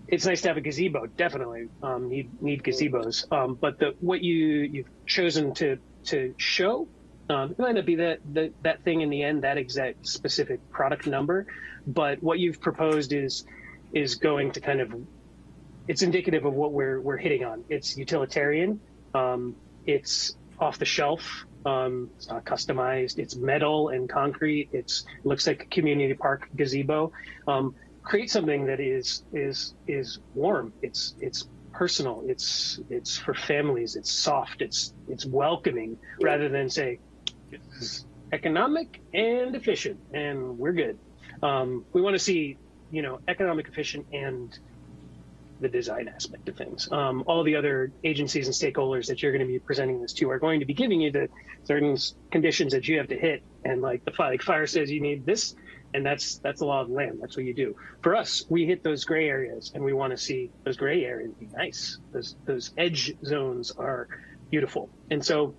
it's nice to have a gazebo, definitely. Um, need need gazebos, um, but the what you you've chosen to to show um, it might not be that, that that thing in the end, that exact specific product number, but what you've proposed is is going to kind of it's indicative of what we're we're hitting on. It's utilitarian. Um, it's off the shelf. Um, it's not customized. It's metal and concrete. It's it looks like a community park gazebo. Um, create something that is is is warm. It's it's personal. It's it's for families. It's soft. It's it's welcoming rather than say it's economic and efficient and we're good. Um, we want to see you know economic, efficient, and the design aspect of things. Um, all the other agencies and stakeholders that you're going to be presenting this to are going to be giving you the certain conditions that you have to hit. And like the fire, like fire says, you need this, and that's that's the law of the land. That's what you do. For us, we hit those gray areas, and we want to see those gray areas be nice. Those those edge zones are beautiful, and so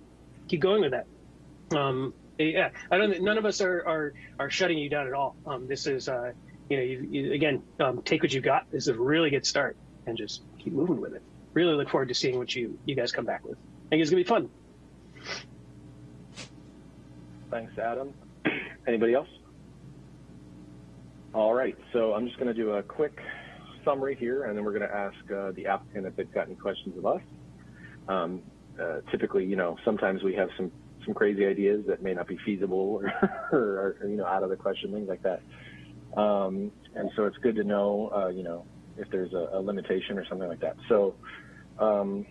keep going with that. Um, yeah, I don't. None of us are are are shutting you down at all. Um, this is. Uh, you know, you, you, again, um, take what you got. This is a really good start and just keep moving with it. Really look forward to seeing what you you guys come back with. I think it's gonna be fun. Thanks, Adam. Anybody else? All right, so I'm just going to do a quick summary here, and then we're going to ask uh, the applicant if they've got any questions of us. Um, uh, typically, you know, sometimes we have some some crazy ideas that may not be feasible or, *laughs* or, or you know, out of the question, things like that. Um, and so it's good to know, uh, you know, if there's a, a, limitation or something like that. So, um,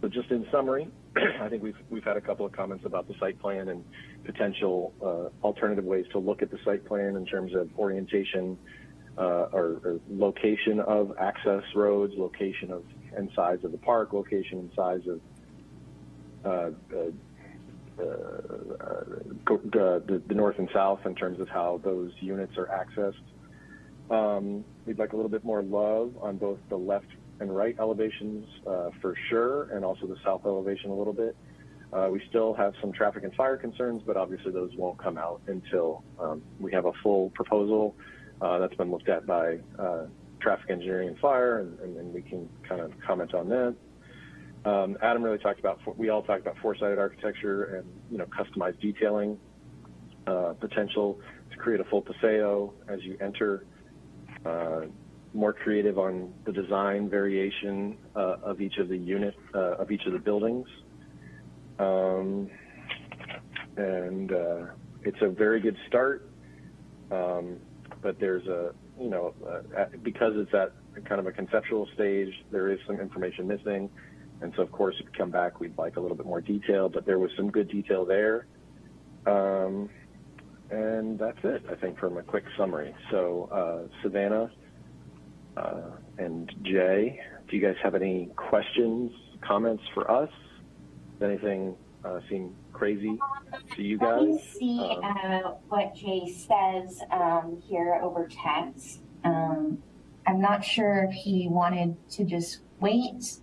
so just in summary, *clears throat* I think we've we've had a couple of comments about the site plan and potential uh, alternative ways to look at the site plan in terms of orientation uh, or, or, location of access roads, location of and size of the park, location and size of uh, uh, the, the, north and south in terms of how those units are accessed. Um, we'd like a little bit more love on both the left and right elevations uh, for sure, and also the south elevation a little bit. Uh, we still have some traffic and fire concerns, but obviously those won't come out until um, we have a full proposal uh, that's been looked at by uh, traffic engineering and fire, and, and, then we can kind of comment on that. Um, Adam really talked about, we all talked about four-sided architecture and, you know, customized detailing, uh, potential to create a full paseo as you enter, uh, more creative on the design variation uh, of each of the unit, uh, of each of the buildings. Um, and uh, it's a very good start, um, but there's a, you know, because it's at kind of a conceptual stage, there is some information missing. And so, of course, if you come back, we'd like a little bit more detail, but there was some good detail there. Um, and that's it, I think, from a quick summary. So, uh, Savannah uh, and Jay, do you guys have any questions, comments for us? Does anything uh, seem crazy to you guys? Let me see um, uh, what Jay says um, here over text. Um, I'm not sure if he wanted to just wait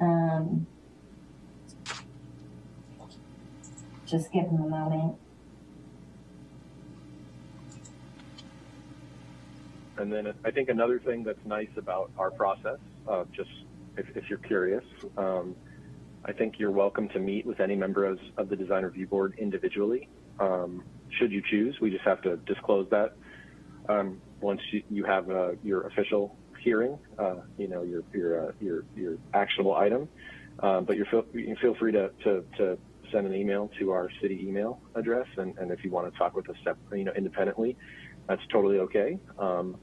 um, just give him a moment. And then I think another thing that's nice about our process, uh, just if, if, you're curious, um, I think you're welcome to meet with any member of, the design review board individually. Um, should you choose, we just have to disclose that um, once you, you have uh, your official hearing, uh, you know, your your uh, your your actionable item. Um, but you're feel, you feel free to, to, to send an email to our city email address, and, and if you want to talk with us, you know, independently, that's totally okay. Um,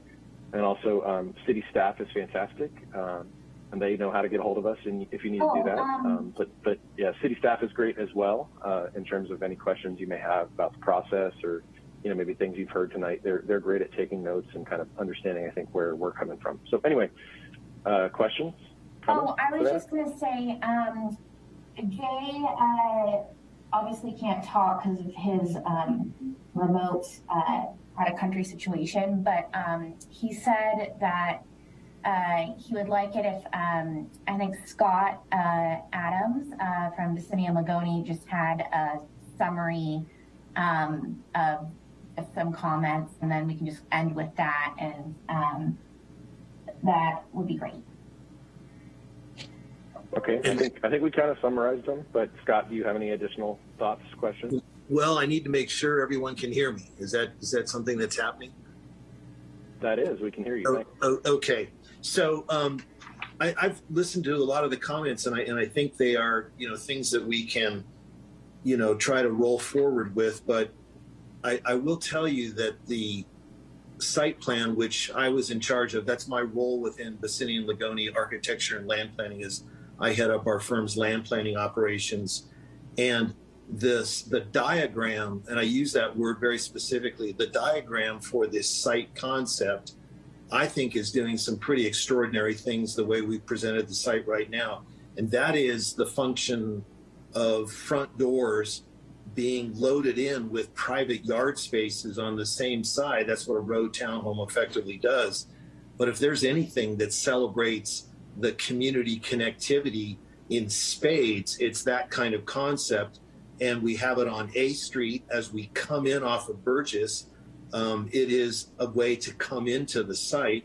and also, um, city staff is fantastic, um, and they know how to get a hold of us, and if you need oh, to do that. Um, um, but but yeah, city staff is great as well uh, in terms of any questions you may have about the process or you know, maybe things you've heard tonight. They're they're great at taking notes and kind of understanding, I think, where we're coming from. So anyway, uh, questions? Oh, I was just going to say, um, Jay uh, obviously can't talk because of his um, remote uh, out of country situation, but um, he said that uh, he would like it if um, I think Scott uh, Adams uh, from Vicinity and Lagoni just had a summary um, of some comments, and then we can just end with that, and um, that would be great. Okay, I think I think we kind of summarized them, but Scott, do you have any additional thoughts, questions? Well, I need to make sure everyone can hear me. Is that is that something that's happening? That is, we can hear you. Oh, oh, okay, so um, I, I've listened to a lot of the comments, and I and I think they are you know things that we can you know try to roll forward with, but I, I will tell you that the site plan, which I was in charge of, that's my role within Vicinity and Lagoni Architecture and Land Planning is I head up our firm's land planning operations. And this the diagram, and I use that word very specifically, the diagram for this site concept, I think is doing some pretty extraordinary things the way we've presented the site right now. And that is the function of front doors being loaded in with private yard spaces on the same side. That's what a row townhome effectively does. But if there's anything that celebrates the community connectivity in spades, it's that kind of concept. And we have it on A Street as we come in off of Burgess. Um, it is a way to come into the site.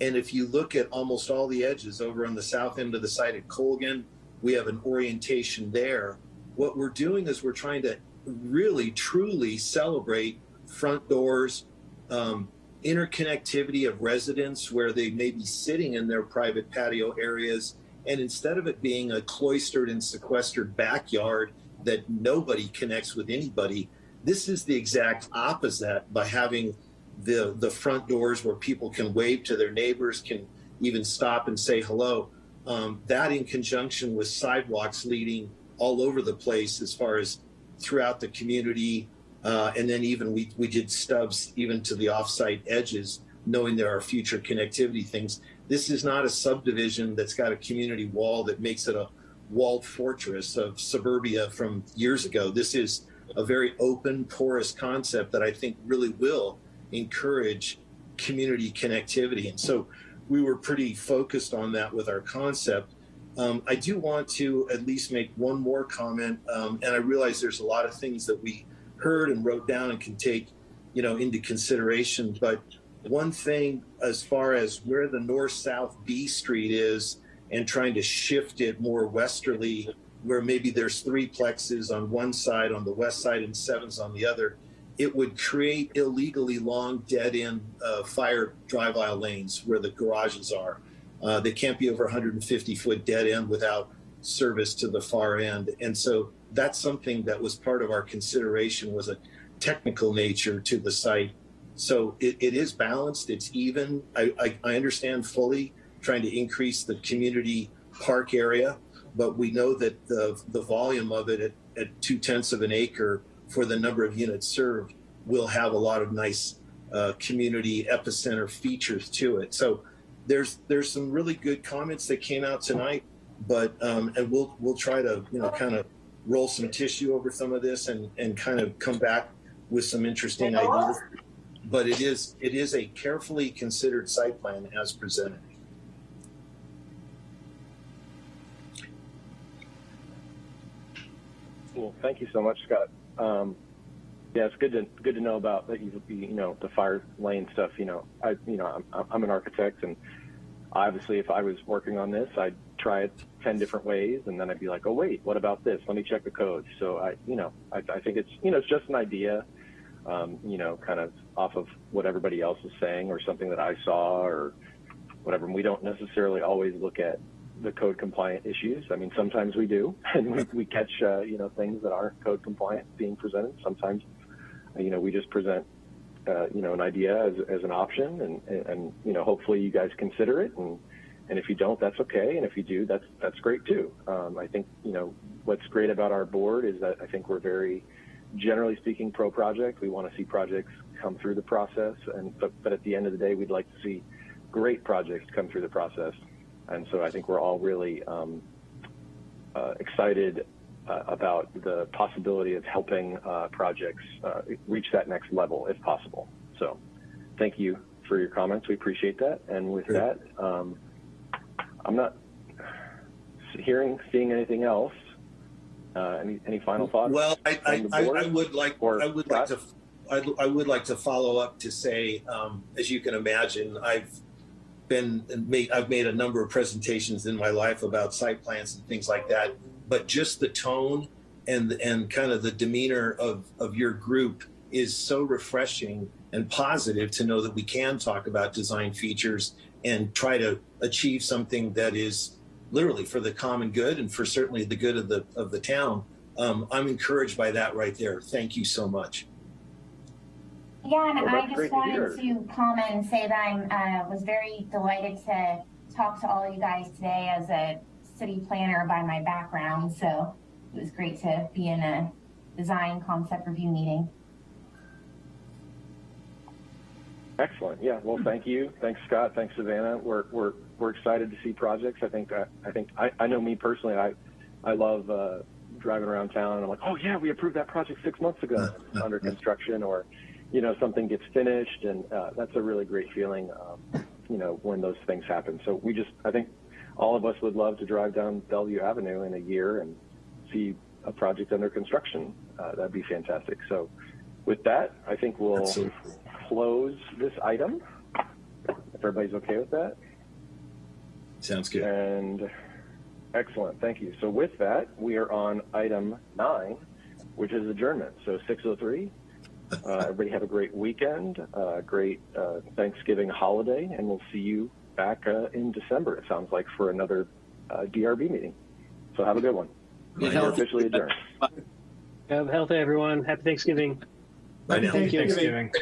And if you look at almost all the edges over on the south end of the site at Colgan, we have an orientation there what we're doing is we're trying to really truly celebrate front doors um, interconnectivity of residents where they may be sitting in their private patio areas. And instead of it being a cloistered and sequestered backyard that nobody connects with anybody, this is the exact opposite by having the, the front doors where people can wave to their neighbors, can even stop and say hello. Um, that in conjunction with sidewalks leading all over the place as far as throughout the community, uh, and then even we, we did stubs even to the offsite edges, knowing there are future connectivity things. This is not a subdivision that's got a community wall that makes it a walled fortress of suburbia from years ago. This is a very open, porous concept that I think really will encourage community connectivity. And so we were pretty focused on that with our concept. Um, I do want to at least make one more comment, um, and I realize there's a lot of things that we heard and wrote down and can take, you know, into consideration. But one thing, as far as where the north-south B Street is, and trying to shift it more westerly, where maybe there's three plexes on one side, on the west side, and sevens on the other, it would create illegally long dead-end uh, fire drive aisle lanes where the garages are. Uh, they can't be over 150 foot dead end without service to the far end. And so that's something that was part of our consideration was a technical nature to the site. So it, it is balanced, it's even. I, I, I understand fully trying to increase the community park area, but we know that the, the volume of it at, at two tenths of an acre for the number of units served will have a lot of nice uh, community epicenter features to it. So there's there's some really good comments that came out tonight, but um, and we'll we'll try to you know kind of roll some tissue over some of this and and kind of come back with some interesting ideas. But it is it is a carefully considered site plan as presented. Cool. Thank you so much, Scott. Um, yeah, it's good to good to know about that. You you know the fire lane stuff. You know, I you know I'm I'm an architect, and obviously if I was working on this, I'd try it ten different ways, and then I'd be like, oh wait, what about this? Let me check the code. So I you know I, I think it's you know it's just an idea. Um, you know, kind of off of what everybody else is saying, or something that I saw, or whatever. And we don't necessarily always look at the code compliant issues. I mean, sometimes we do, *laughs* and we, we catch, uh, you know, things that aren't code compliant being presented. Sometimes, you know, we just present, uh, you know, an idea as, as an option and, and, and, you know, hopefully you guys consider it. And, and if you don't, that's okay. And if you do, that's, that's great too. Um, I think, you know, what's great about our board is that I think we're very, generally speaking, pro project. We want to see projects come through the process. And, but, but at the end of the day, we'd like to see great projects come through the process. And so I think we're all really um, uh, excited uh, about the possibility of helping uh, projects uh, reach that next level if possible. So thank you for your comments. We appreciate that. And with that, um, I'm not hearing, seeing anything else. Uh, any, any final thoughts? Well, I, I, I, I would like or I would like to I, I would like to follow up to say, um, as you can imagine, I've been made, I've made a number of presentations in my life about site plans and things like that, but just the tone and and kind of the demeanor of of your group is so refreshing and positive to know that we can talk about design features and try to achieve something that is literally for the common good and for certainly the good of the of the town. Um, I'm encouraged by that right there. Thank you so much. Yeah, and Well, I just great to wanted to comment and say that I uh, was very delighted to talk to all of you guys today as a city planner by my background. So it was great to be in a design concept review meeting. Excellent. Yeah. Well, thank you. Thanks, Scott. Thanks, Savannah. We're we're we're excited to see projects. I think I, I think I, I know me personally. I I love uh, driving around town and I'm like, oh yeah, we approved that project six months ago It's under construction, or you know something gets finished, and uh, that's a really great feeling. Um, you know when those things happen. So we just I think all of us would love to drive down Bellevue Avenue in a year and see a project under construction. Uh, that'd be fantastic. So with that, I think we'll Absolutely. close this item. If everybody's okay with that. Sounds good. And excellent, thank you. So with that, we are on item nine, which is adjournment. So 6:03, Uh, everybody have a great weekend, uh, great uh, Thanksgiving holiday, and we'll see you back uh, in December, it sounds like, for another uh, DRB meeting. So have a good one. Be You're officially adjourned. Have healthy, everyone. Happy Thanksgiving. Bye now. Thank you. Thanksgiving.